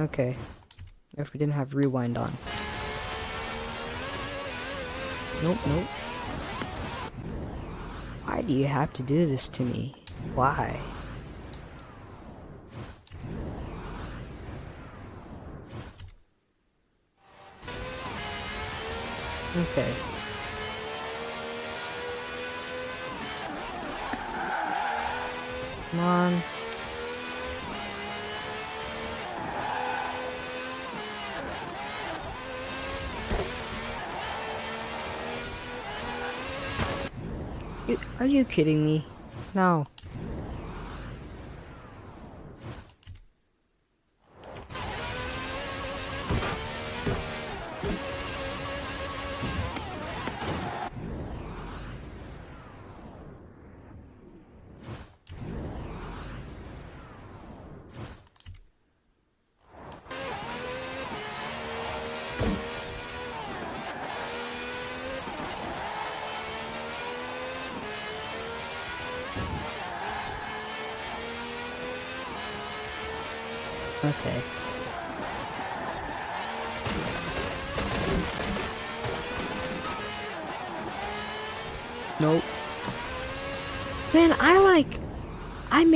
Okay. If we didn't have rewind on. Nope, nope. Why do you have to do this to me? Why? Okay. Come on. Are you kidding me? No.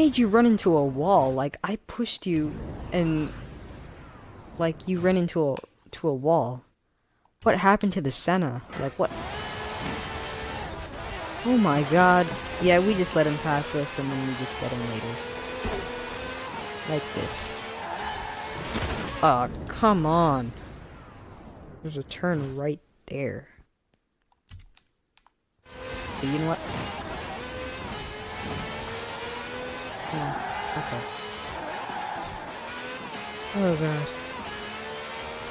Made you run into a wall. Like, I pushed you and... Like, you ran into a, to a wall. What happened to the Senna? Like, what... Oh my god. Yeah, we just let him pass us and then we just get him later. Like this. Oh, come on. There's a turn right there. But you know what? Okay. Oh god.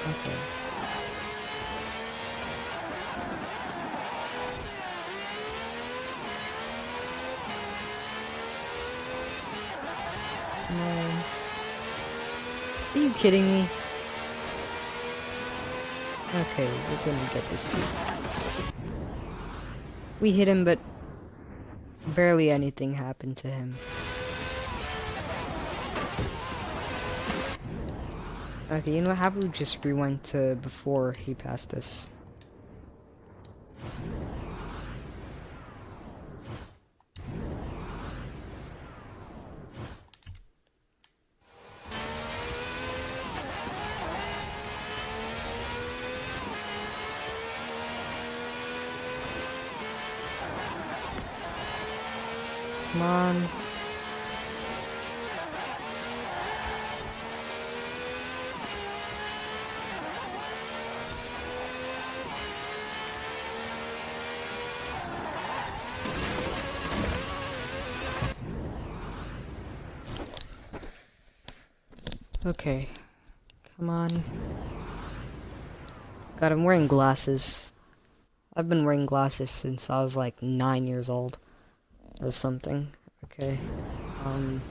Okay. No. Are you kidding me? Okay, we're gonna get this dude. We hit him, but barely anything happened to him. Okay, you know what? How about we just rewind to before he passed us? Come on. Okay. Come on. God, I'm wearing glasses. I've been wearing glasses since I was like nine years old. Or something. Okay. Um.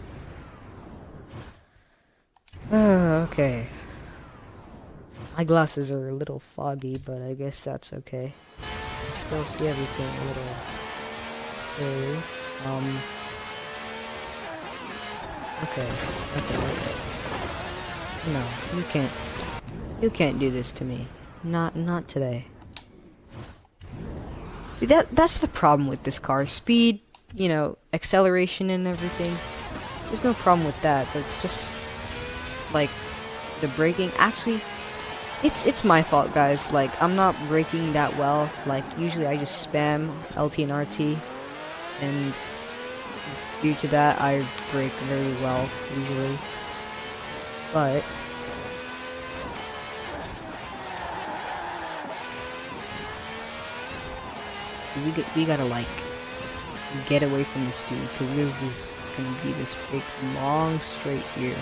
Uh, okay. My glasses are a little foggy, but I guess that's okay. I still see everything a little clearly. Um. Okay. Okay, okay. No, you can't. You can't do this to me. Not, not today. See, that that's the problem with this car. Speed, you know, acceleration and everything. There's no problem with that, but it's just like the braking. Actually, it's it's my fault, guys. Like I'm not braking that well. Like usually I just spam LT and RT, and due to that I brake very well usually. But we get, we gotta like get away from this dude because there's this gonna be this big long straight here.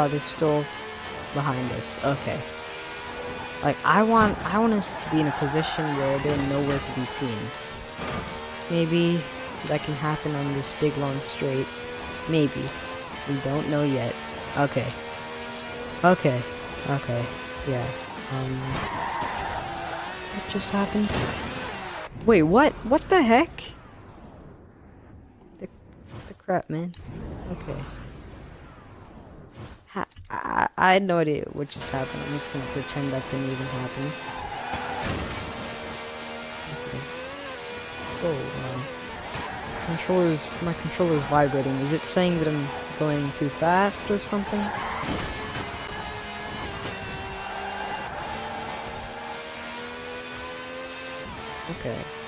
Oh, they're still behind us. Okay. Like, I want, I want us to be in a position where they're nowhere to be seen. Maybe that can happen on this big long straight. Maybe. We don't know yet. Okay. Okay. Okay. Yeah. Um. What just happened? Wait, what? What the heck? The, the crap, man. Okay. I, had no idea what just happened. I'm just gonna pretend that didn't even happen. Okay. Oh, um, controller's my controller's vibrating. Is it saying that I'm going too fast or something? Okay.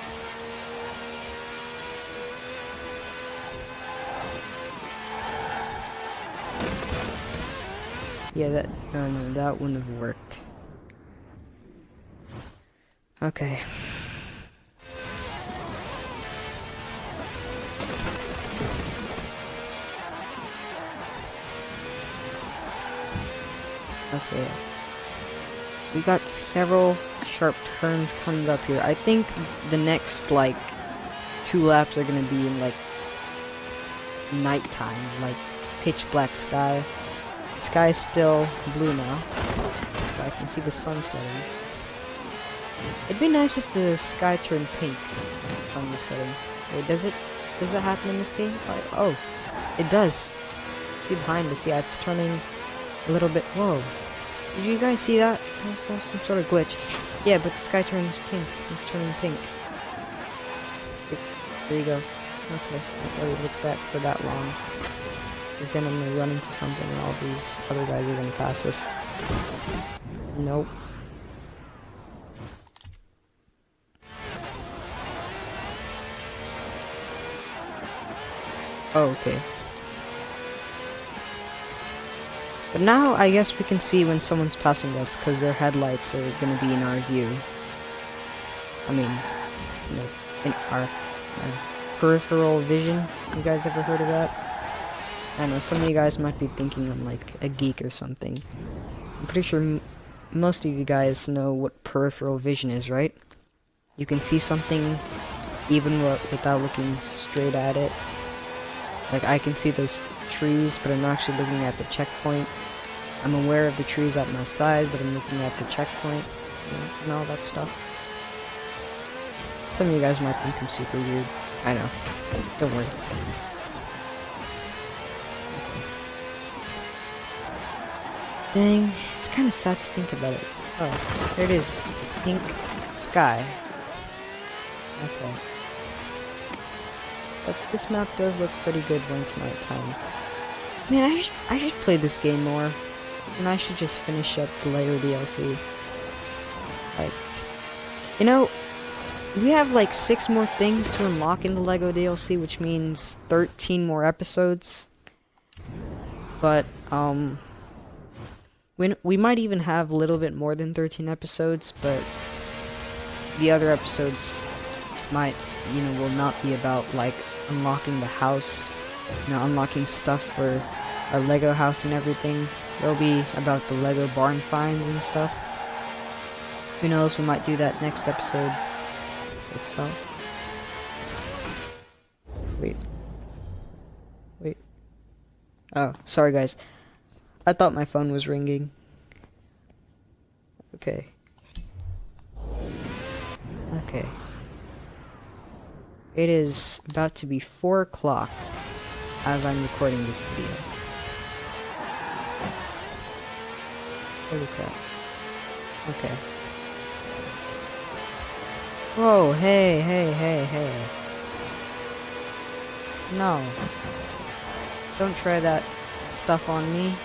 Yeah, that no no that wouldn't have worked. Okay. Okay. We got several sharp turns coming up here. I think the next, like, two laps are gonna be in, like, nighttime, like, pitch black sky. Sky's still blue now. I can see the sun setting. It'd be nice if the sky turned pink if the sun was setting. Wait, does it? Does that happen in this game? Oh, it does. See behind us, yeah, it's turning a little bit. Whoa, did you guys see that? That's, that's some sort of glitch. Yeah, but the sky turns pink. It's turning pink. There you go. Okay, I thought we looked back for that long. Because then I'm gonna run into something and all these other guys are gonna pass us. Nope. Oh, okay. But now I guess we can see when someone's passing us because their headlights are going to be in our view. I mean, you know, in our, our peripheral vision. You guys ever heard of that? I know some of you guys might be thinking I'm like a geek or something. I'm pretty sure most of you guys know what peripheral vision is, right? You can see something even without looking straight at it. Like I can see those trees, but I'm actually looking at the checkpoint. I'm aware of the trees at my side, but I'm looking at the checkpoint and all that stuff. Some of you guys might think I'm super weird. I know. Don't worry. Dang, it's kind of sad to think about it. Oh, there it is. Pink sky. Okay. But this map does look pretty good it's nighttime. Man, I should, I should play this game more. And I should just finish up the Lego DLC. Like, you know, we have like six more things to unlock in the Lego DLC, which means 13 more episodes. But, um, we, we might even have a little bit more than 13 episodes, but the other episodes might, you know, will not be about, like, unlocking the house, you know, unlocking stuff for our Lego house and everything. It'll be about the Lego barn finds and stuff. Who knows, we might do that next episode itself. Wait. Wait. Oh, sorry guys. I thought my phone was ringing. Okay. Okay. It is about to be 4 o'clock as I'm recording this video. Holy crap. Okay. Whoa, hey, hey, hey, hey. No. Don't try that stuff on me.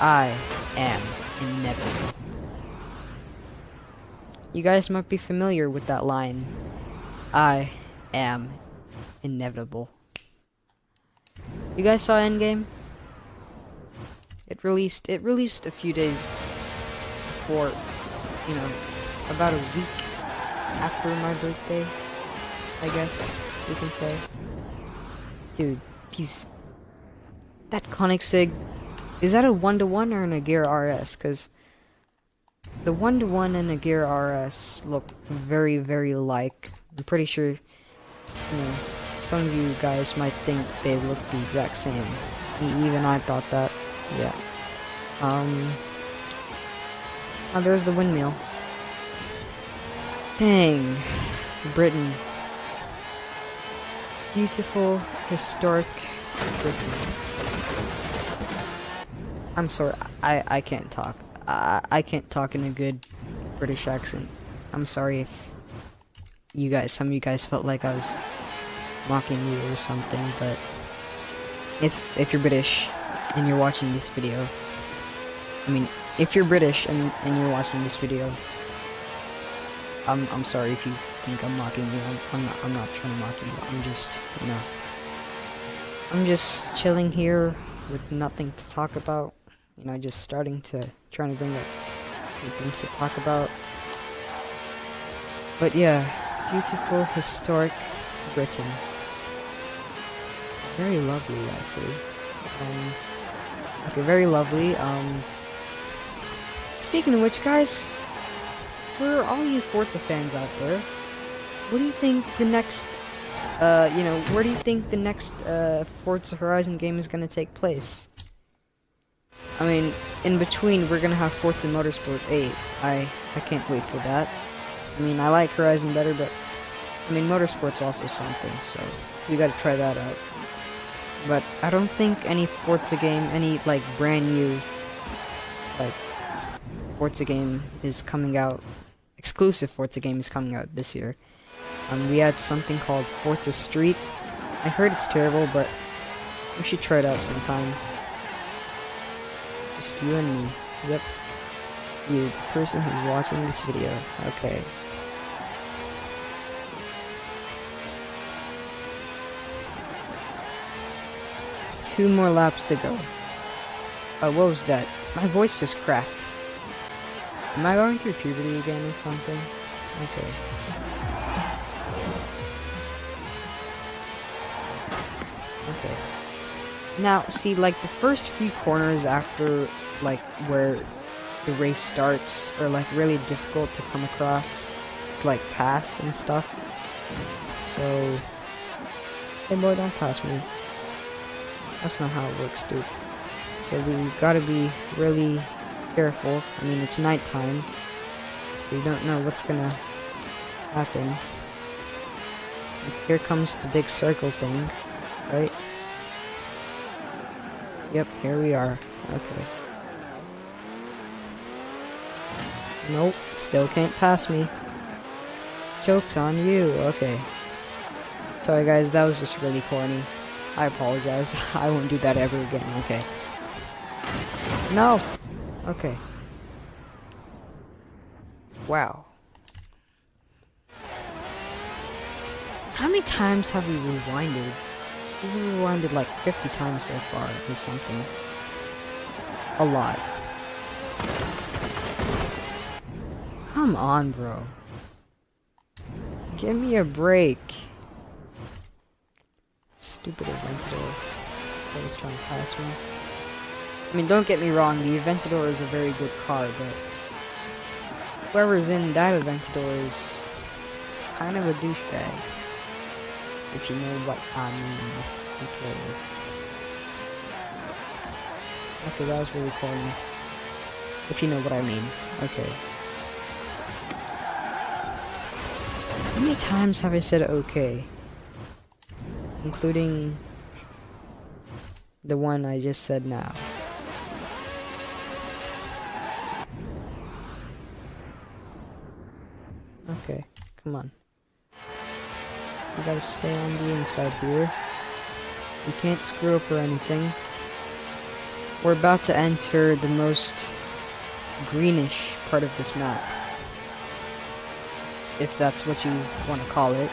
I am inevitable. You guys might be familiar with that line. I am inevitable. You guys saw Endgame? It released it released a few days before, you know, about a week after my birthday, I guess you can say. Dude, he's that Koenigsegg is that a one to one or an Agera RS? Because the one to one and Agera RS look very, very like. I'm pretty sure you know, some of you guys might think they look the exact same. Even I thought that. Yeah. Um. Oh, there's the windmill. Dang. Britain. Beautiful, historic Britain. I'm sorry, I, I can't talk. I, I can't talk in a good British accent. I'm sorry if you guys, some of you guys felt like I was mocking you or something, but if, if you're British and you're watching this video, I mean, if you're British and, and you're watching this video, I'm, I'm sorry if you think I'm mocking you. I'm, I'm, not, I'm not trying to mock you. I'm just, you know, I'm just chilling here with nothing to talk about. You know, just starting to, trying to bring up things to talk about. But yeah, beautiful, historic Britain. Very lovely, I see. Um, okay, very lovely. Um, speaking of which, guys, for all you Forza fans out there, what do you think the next, uh, you know, where do you think the next, uh, Forza Horizon game is going to take place? I mean, in between, we're to have Forza Motorsport 8. I, I can't wait for that. I mean, I like Horizon better, but, I mean, Motorsport's also something, so we gotta try that out. But I don't think any Forza game, any, like, brand new, like, Forza game is coming out exclusive Forza game is coming out this year. Um, we had something called Forza Street. I heard it's terrible, but we should try it out sometime. Just you and me. Yep. You, the person who's watching this video. Okay. Two more laps to go. Oh, what was that? My voice just cracked. Am I going through puberty again or something? Okay. Now, see, like, the first few corners after, like, where the race starts are, like, really difficult to come across to, like, pass and stuff. So... Hey boy, don't pass me. That's not how it works, dude. So we gotta be really careful. I mean, it's nighttime, so you don't know what's gonna happen. Here comes the big circle thing, right? Yep, here we are. Okay. Nope, still can't pass me. Joke's on you. Okay. Sorry guys, that was just really corny. I apologize. I won't do that ever again, okay. No! Okay. Wow. How many times have we rewinded? Rewinded like 50 times so far or something. A lot. Come on, bro. Give me a break. Stupid Aventador. Always trying to pass me. I mean, don't get me wrong, the Aventador is a very good car, but whoever's in that Aventador is kind of a douchebag. If you know what I mean. Okay. Okay, that was really corny. If you know what I mean. Okay. How many times have I said okay? Including the one I just said now. Okay, come on. We gotta stay on the inside here. We can't screw up or anything. We're about to enter the most greenish part of this map. If that's what you want to call it.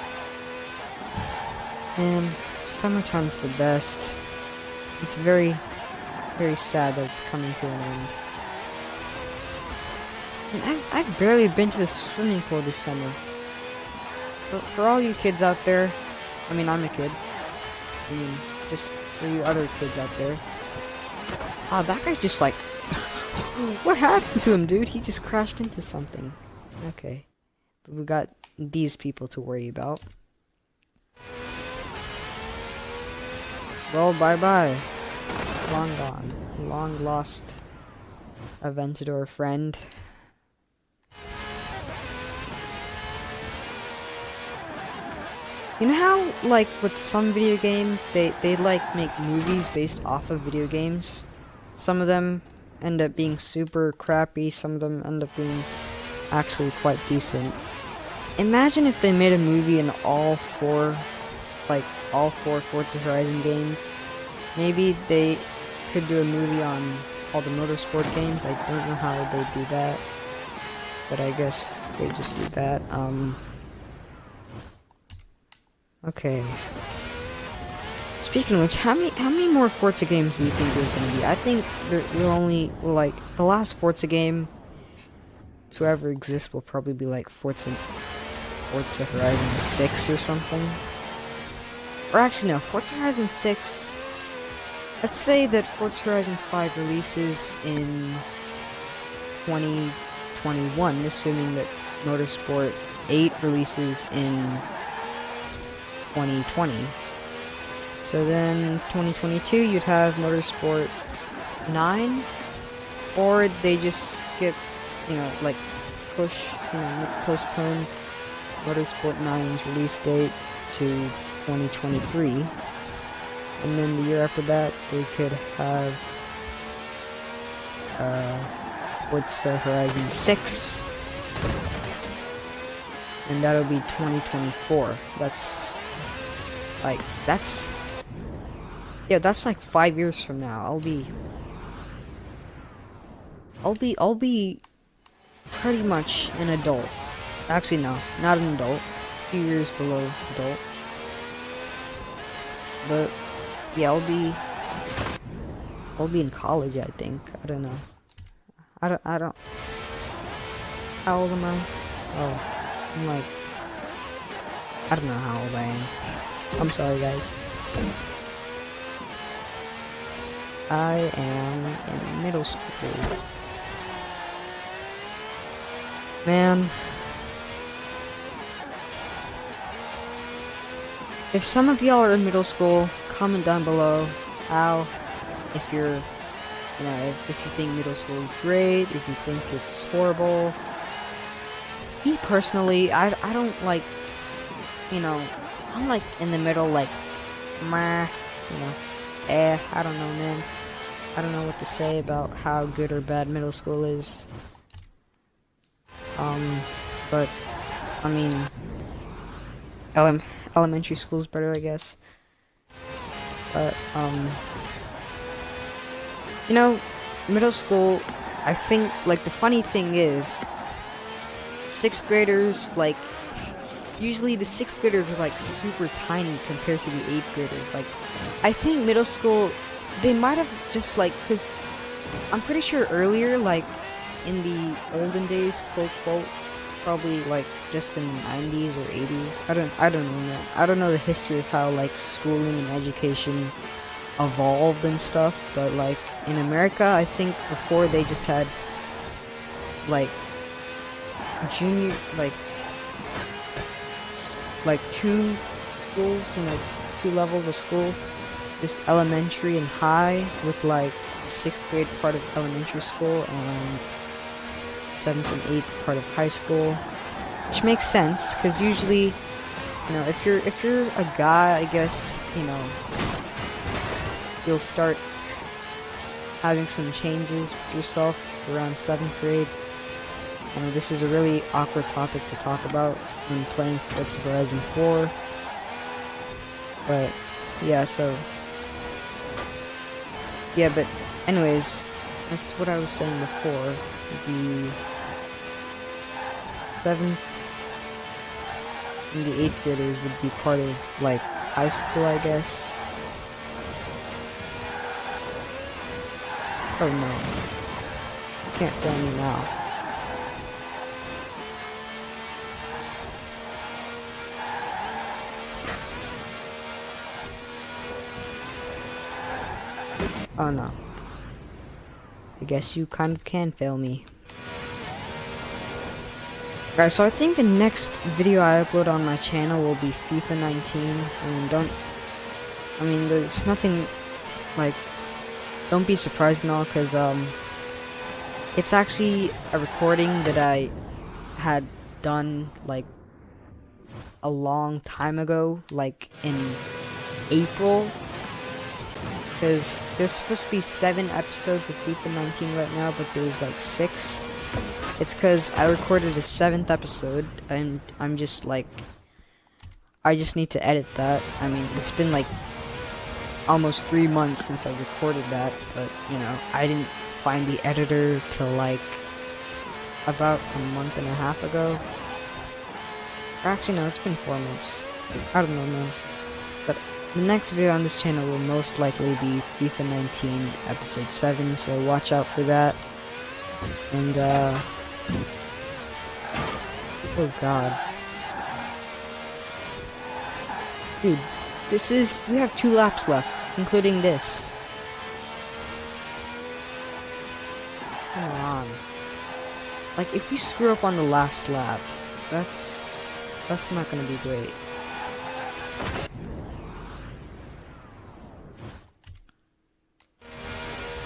And summertime's the best. It's very, very sad that it's coming to an end. And I've, I've barely been to the swimming pool this summer. For, for all you kids out there, I mean, I'm a kid. I mean, just for you other kids out there. Ah, oh, that guy just like... what happened to him, dude? He just crashed into something. Okay. But we got these people to worry about. Well, bye-bye. Long gone. Long lost Aventador friend. You know how, like, with some video games, they, they, like, make movies based off of video games? Some of them end up being super crappy, some of them end up being actually quite decent. Imagine if they made a movie in all four, like, all four Forza Horizon games. Maybe they could do a movie on all the motorsport games. I don't know how they do that, but I guess they just do that. Um, Okay. Speaking of which, how many how many more Forza games do you think there's gonna be? I think there will only like the last Forza game to ever exist will probably be like Forza Forza Horizon 6 or something. Or actually no, Forza Horizon 6 Let's say that Forza Horizon 5 releases in 2021, assuming that Motorsport 8 releases in 2020. So then 2022 you'd have Motorsport 9 or they just skip, you know, like push, you know, postpone Motorsport 9's release date to 2023. And then the year after that they could have uh, Horizon 6 and that'll be 2024. That's like, that's... Yeah, that's like five years from now. I'll be... I'll be, I'll be pretty much an adult. Actually, no, not an adult. Few years below adult. But, yeah, I'll be... I'll be in college, I think. I don't know. I don't, I don't... How old am I? Oh, I'm like... I don't know how old I am. I'm sorry, guys. I am in middle school. Man. If some of y'all are in middle school, comment down below how, if you're, you know, if, if you think middle school is great, if you think it's horrible. Me personally, I, I don't like, you know, I'm like in the middle, like, meh, you know, eh, I don't know, man. I don't know what to say about how good or bad middle school is. Um, but, I mean, ele elementary school's better, I guess. But, um, you know, middle school, I think, like, the funny thing is, sixth graders, like, usually the sixth graders are like super tiny compared to the eighth graders. Like, I think middle school, they might have just like, because I'm pretty sure earlier, like in the olden days, quote quote, probably like just in the 90s or 80s. I don't, I don't know. I don't know the history of how like schooling and education evolved and stuff. But like in America, I think before they just had like junior, like like two schools and like two levels of school just elementary and high with like sixth grade part of elementary school and seventh and eighth part of high school which makes sense because usually you know if you're if you're a guy I guess you know you'll start having some changes with yourself around seventh grade. And this is a really awkward topic to talk about when playing Forza Horizon 4. But, yeah, so... Yeah, but anyways, as to what I was saying before, the 7th and the 8th graders would be part of, like, high school, I guess. Oh no. You can't film me now. Oh no. I guess you kind of can fail me. Guys, so I think the next video I upload on my channel will be FIFA 19. I mean, don't... I mean, there's nothing, like... Don't be surprised and all, because, um... it's actually a recording that I had done like a long time ago, like in April. Because there's supposed to be seven episodes of FIFA 19 right now, but there's like six. It's because I recorded a seventh episode, and I'm just like, I just need to edit that. I mean, it's been like almost three months since I recorded that, but you know, I didn't find the editor till like about a month and a half ago. Actually, no, it's been four months. I don't know, man. But the next video on this channel will most likely be FIFA 19 episode 7, so watch out for that. And, uh... Oh god. Dude, this is... We have two laps left, including this. Come on. Like, if we screw up on the last lap, that's... That's not gonna be great.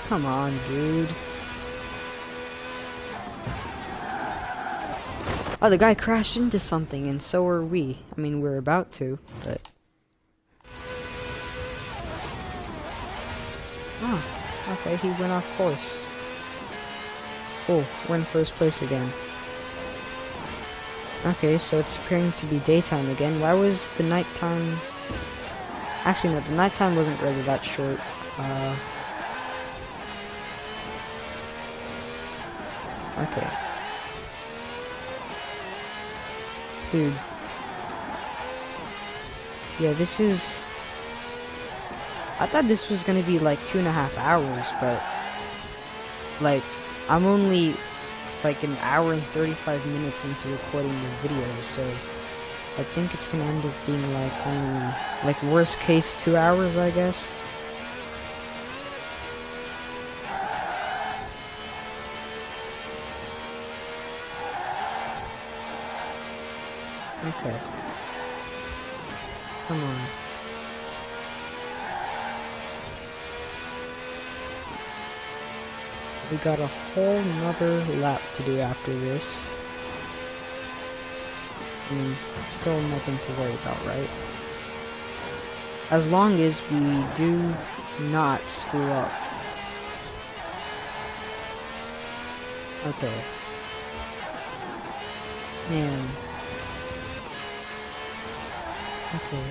Come on, dude. Oh, the guy crashed into something, and so are we. I mean, we're about to, but... Oh, okay, he went off course. Oh, we're in first place again. Okay, so it's appearing to be daytime again. Why was the nighttime... Actually, no, the nighttime wasn't really that short. Uh... Okay. Dude. Yeah, this is... I thought this was gonna be like two and a half hours, but... Like, I'm only like an hour and 35 minutes into recording the video, so I think it's gonna end up being like only, like worst case two hours, I guess. Okay. Come on. We got a whole nother lap to do after this. I mean, still nothing to worry about, right? As long as we do not screw up. Okay. Man. Okay.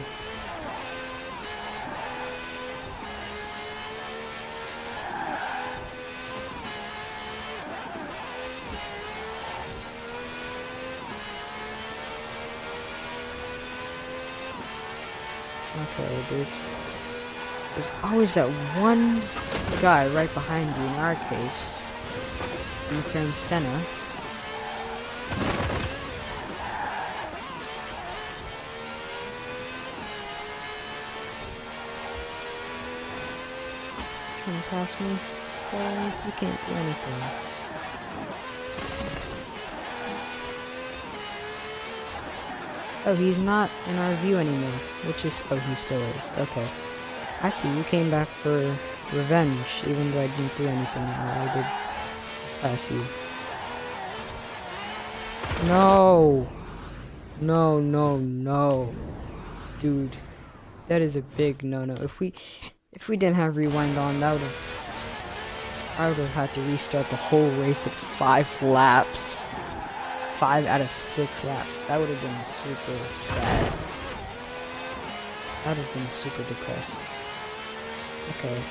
Okay, there's there's always that one guy right behind you in our case. McLaren Senna. Pass me? Oh, you can't do anything. Oh, he's not in our view anymore. Which is... Oh, he still is. Okay. I see. You came back for revenge, even though I didn't do anything. I did pass you. No! No, no, no. Dude. That is a big no-no. If we... If we didn't have rewind on, that would have... I would have had to restart the whole race at five laps five out of six laps. That would have been super sad. I would have been super depressed. Okay.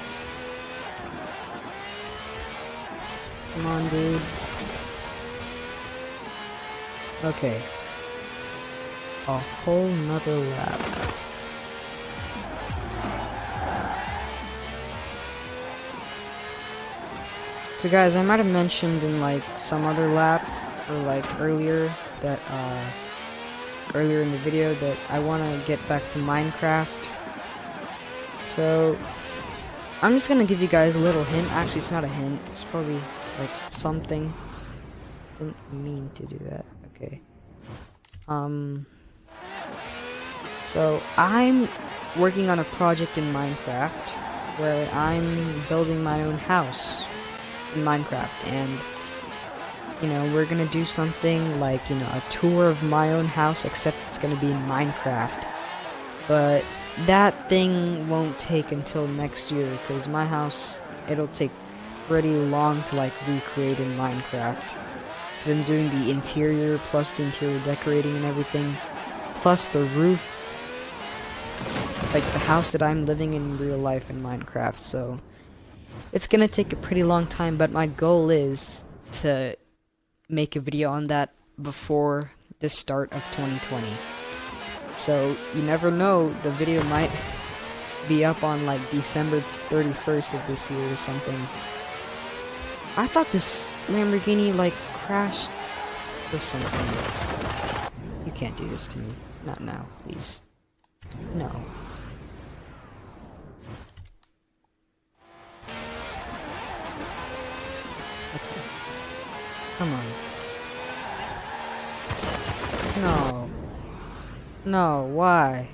Come on, dude. Okay. A whole nother lap. So guys, I might have mentioned in like some other lap or like earlier that uh, earlier in the video that I want to get back to Minecraft. So I'm just gonna give you guys a little hint. Actually, it's not a hint. It's probably like something. Didn't mean to do that. Okay. Um. So I'm working on a project in Minecraft where I'm building my own house in Minecraft and you know, we're gonna do something like, you know, a tour of my own house, except it's gonna be in Minecraft. But that thing won't take until next year, because my house, it'll take pretty long to like recreate in Minecraft. Because I'm doing the interior, plus the interior decorating and everything, plus the roof, like the house that I'm living in real life in Minecraft, so it's gonna take a pretty long time, but my goal is to make a video on that before the start of 2020. So you never know, the video might be up on like December 31st of this year or something. I thought this Lamborghini like crashed or something. You can't do this to me. Not now, please. No. Come on. No. No, why?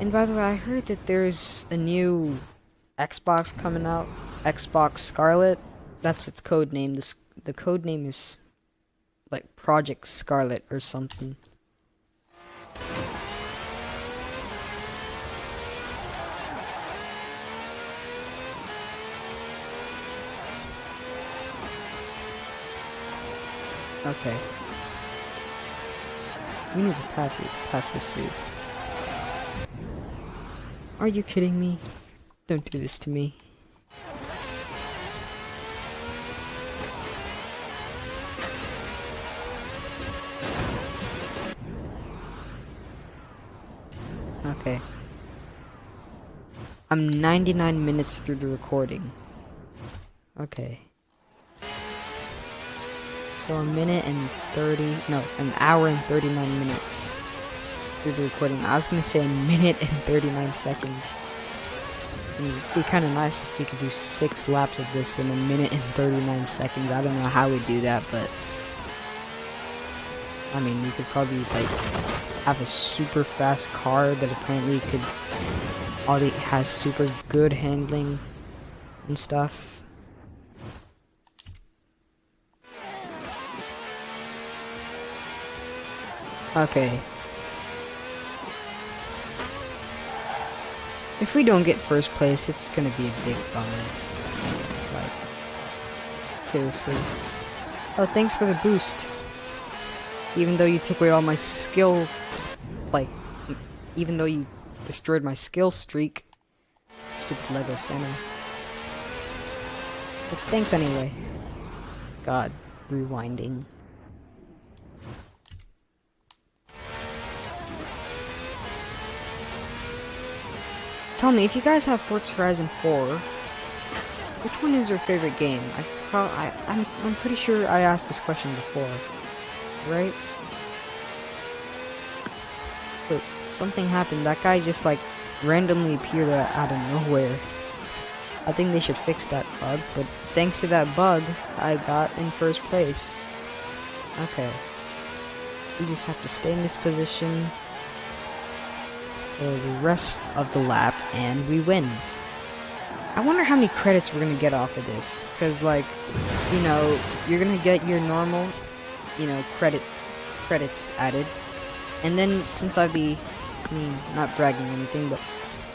And by the way, I heard that there's a new Xbox coming out. Xbox Scarlett. That's its code name. This the code name is like Project Scarlett or something. Okay. We need to pass it, pass this dude. Are you kidding me? Don't do this to me. Okay. I'm 99 minutes through the recording. Okay. So a minute and 30, no, an hour and 39 minutes through the recording. I was gonna say a minute and 39 seconds. It'd be kind of nice if we could do six laps of this in a minute and 39 seconds. I don't know how we'd do that, but I mean, we could probably like have a super fast car that apparently could already has super good handling and stuff. Okay. If we don't get first place, it's gonna be a big bummer. Like, seriously. Oh, thanks for the boost. Even though you took away all my skill, like, even though you destroyed my skill streak. Stupid Lego Senna. But thanks anyway. God, rewinding. Tell me, if you guys have Forza Horizon 4, which one is your favorite game? I, I, I'm, I'm pretty sure I asked this question before, right? But something happened. That guy just like randomly appeared out of nowhere. I think they should fix that bug, but thanks to that bug, I got in first place. Okay. We just have to stay in this position the rest of the lap, and we win. I wonder how many credits we're gonna get off of this, because like, you know, you're gonna get your normal, you know, credit credits added, and then since I have the, I mean, not bragging or anything, but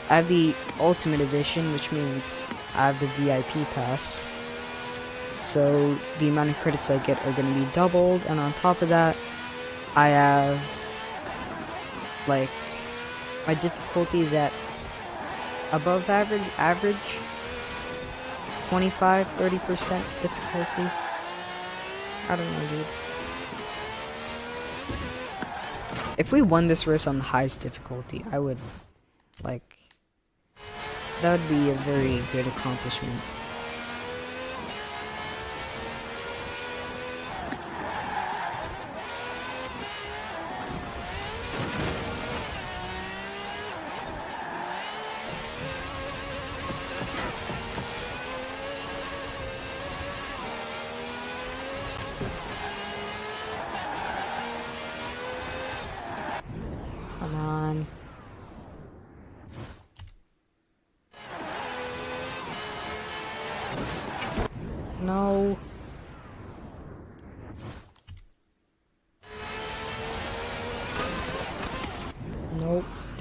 I have the Ultimate Edition, which means I have the VIP pass. So the amount of credits I get are going to be doubled, and on top of that, I have like my difficulty is at above average, average, 25, 30% difficulty. I don't know, dude. If we won this race on the highest difficulty, I would, like, that would be a very good accomplishment.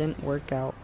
Didn't work out.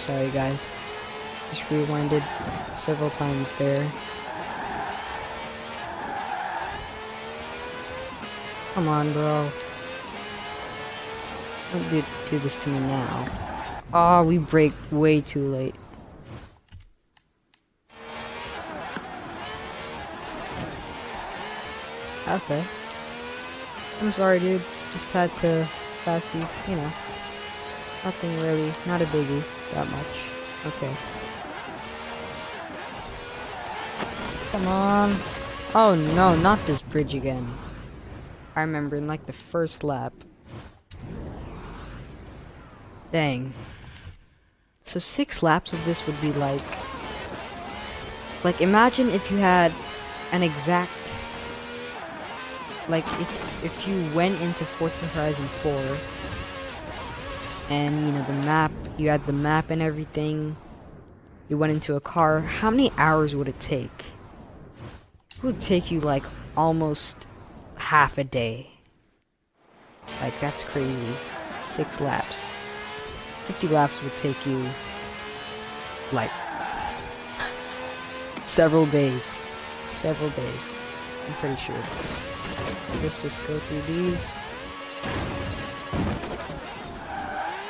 Sorry guys. Just rewinded several times there. Come on, bro. Don't do, do this to me now. Oh, we brake way too late. Okay. I'm sorry, dude. Just had to pass you, you know. Nothing really, not a biggie, that much. Okay. Come on. Oh no, not this bridge again. I remember in like the first lap. Dang. So six laps of this would be like... Like imagine if you had an exact... Like if, if you went into Forza Horizon 4 and you know the map, you had the map and everything, you went into a car, how many hours would it take? It would take you like almost half a day. Like, that's crazy. Six laps. 50 laps would take you, like, several days. Several days. I'm pretty sure. Let's just go through these.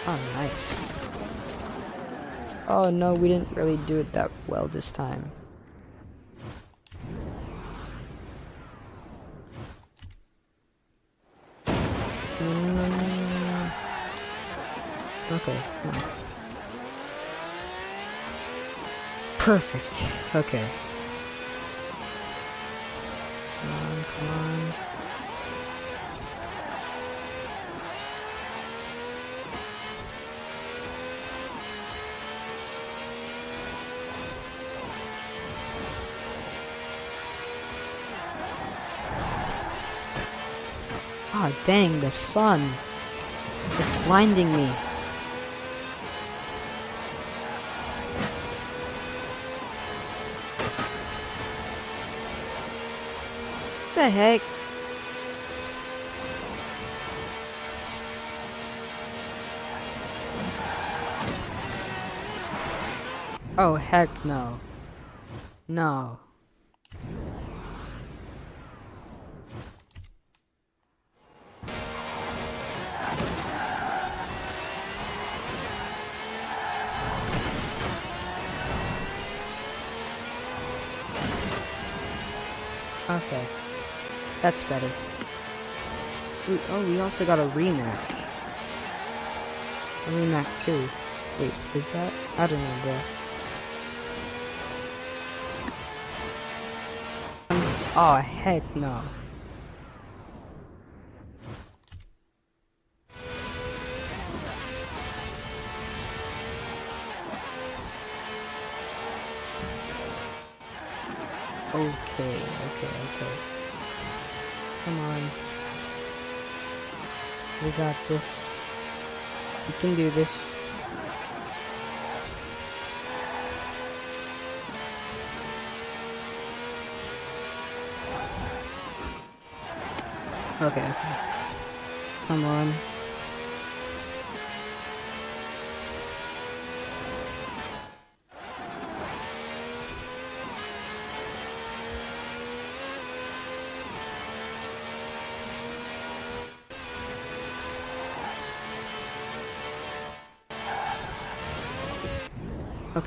Oh, nice. Oh no, we didn't really do it that well this time. Mm. Okay. Perfect. Okay. Ah, oh, dang, the sun. It's blinding me. the heck? Oh, heck no. No. That's better. We, oh, we also got a Rimac. A Rimac 2. Wait, is that? I don't know, bro. Oh, heck no. Okay, okay, okay. Come on. We got this. We can do this. Okay. Come on.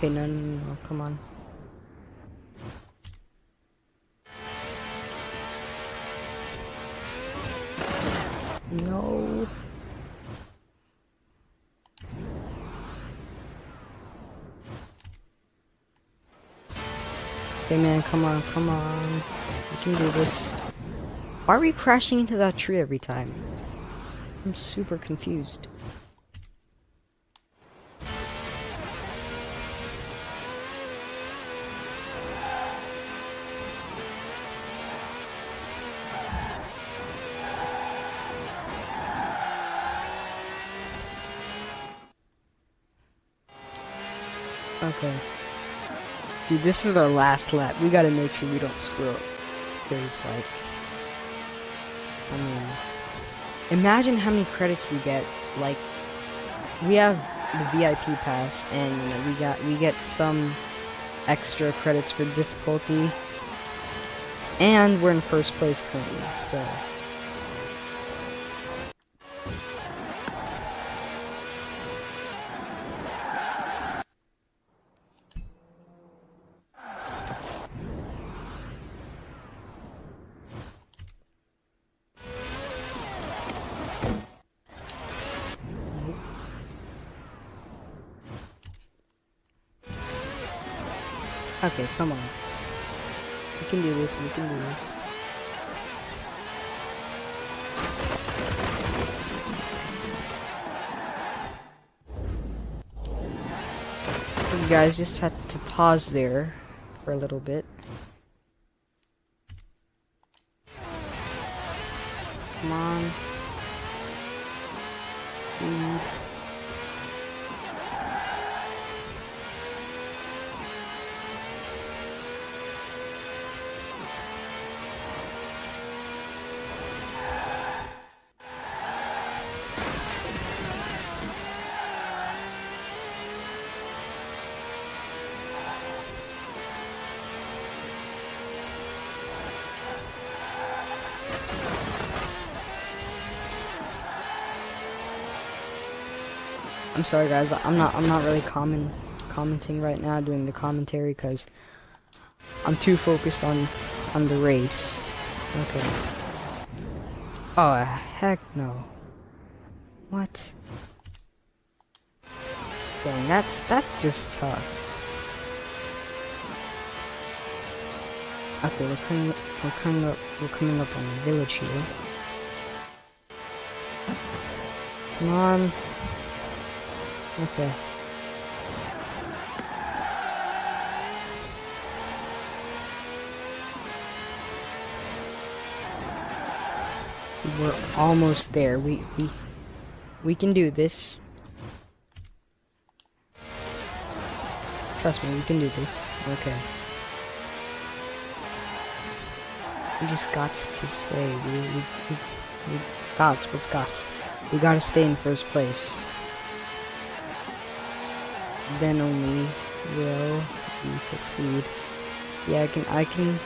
Okay, no, no, no, come on. No. Hey man, come on, come on. We can do this. Why are we crashing into that tree every time? I'm super confused. Okay. Dude, this is our last lap. We gotta make sure we don't screw up. Because, like... I mean... Imagine how many credits we get. Like, we have the VIP pass, and, you know, we got we get some extra credits for difficulty. And we're in first place currently, so... come on. We can do this, we can do this. You guys just had to pause there for a little bit. I'm sorry guys, I'm not I'm not really comment commenting right now doing the commentary because I'm too focused on on the race. Okay. Oh heck no. What? Dang, that's that's just tough. Okay, we're coming up, we're coming up we're coming up on the village here. Come on. Okay. We're almost there. We we we can do this. Trust me, we can do this. Okay. We just got to stay. We we we, we got what's got. We gotta stay in first place then only will we succeed. Yeah, I can, I can,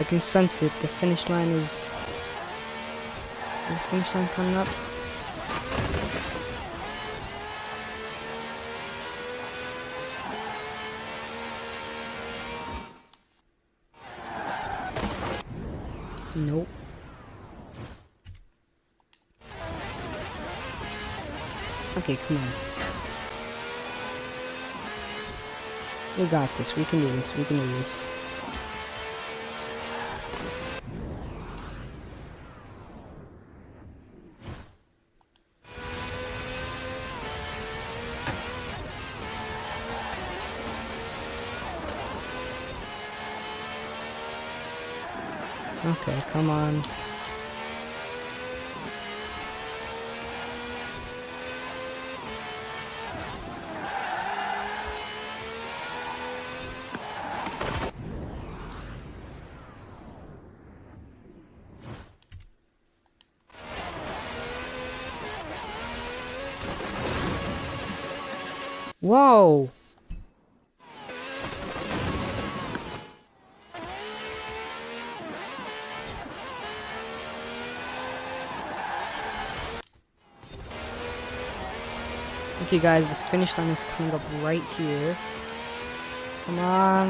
I can sense it. The finish line is, is the finish line coming up? Nope. Okay, come on. We got this. We can do this. We can do this. Okay, come on. Okay guys, the finish line is coming up right here. Come on.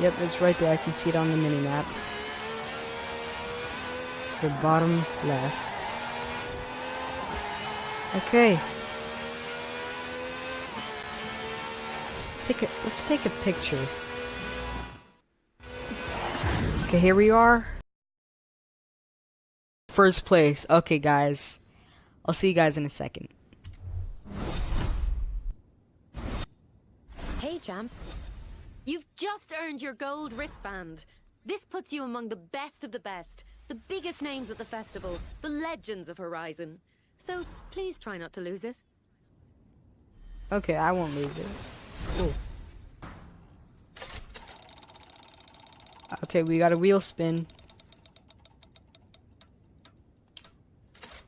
Yep, it's right there. I can see it on the mini-map. It's the bottom left. Okay, Let's take a let's take a picture. Okay, here we are. First place. Okay, guys. I'll see you guys in a second. Hey, champ. You've just earned your gold wristband. This puts you among the best of the best, the biggest names at the festival, the legends of Horizon. So please try not to lose it. Okay, I won't lose it. Cool. Okay, we got a wheel spin.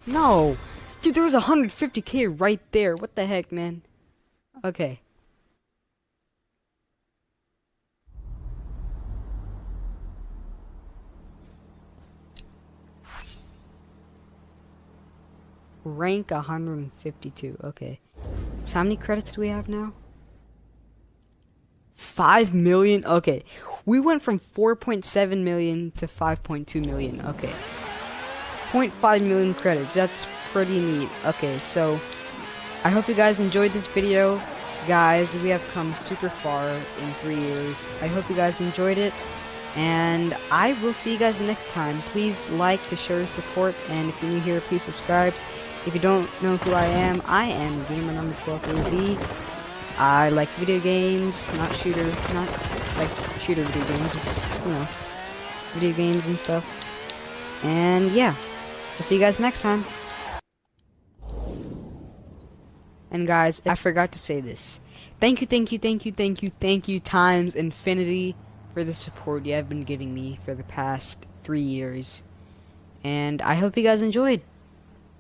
No! Dude, there was 150k right there. What the heck, man? Okay. Rank 152. Okay. So how many credits do we have now? 5 million? Okay. We went from 4.7 million to 5.2 million. Okay. 0.5 million credits. That's pretty neat. Okay, so I hope you guys enjoyed this video. Guys, we have come super far in three years. I hope you guys enjoyed it. And I will see you guys next time. Please like to show your support. And if you're new here, please subscribe. If you don't know who I am, I am gamer number 12AZ. I like video games, not shooter, not like shooter video games, just, you know, video games and stuff. And yeah, I'll see you guys next time. And guys, I forgot to say this. Thank you, thank you, thank you, thank you, thank you times infinity for the support you have been giving me for the past three years. And I hope you guys enjoyed.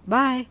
Bye.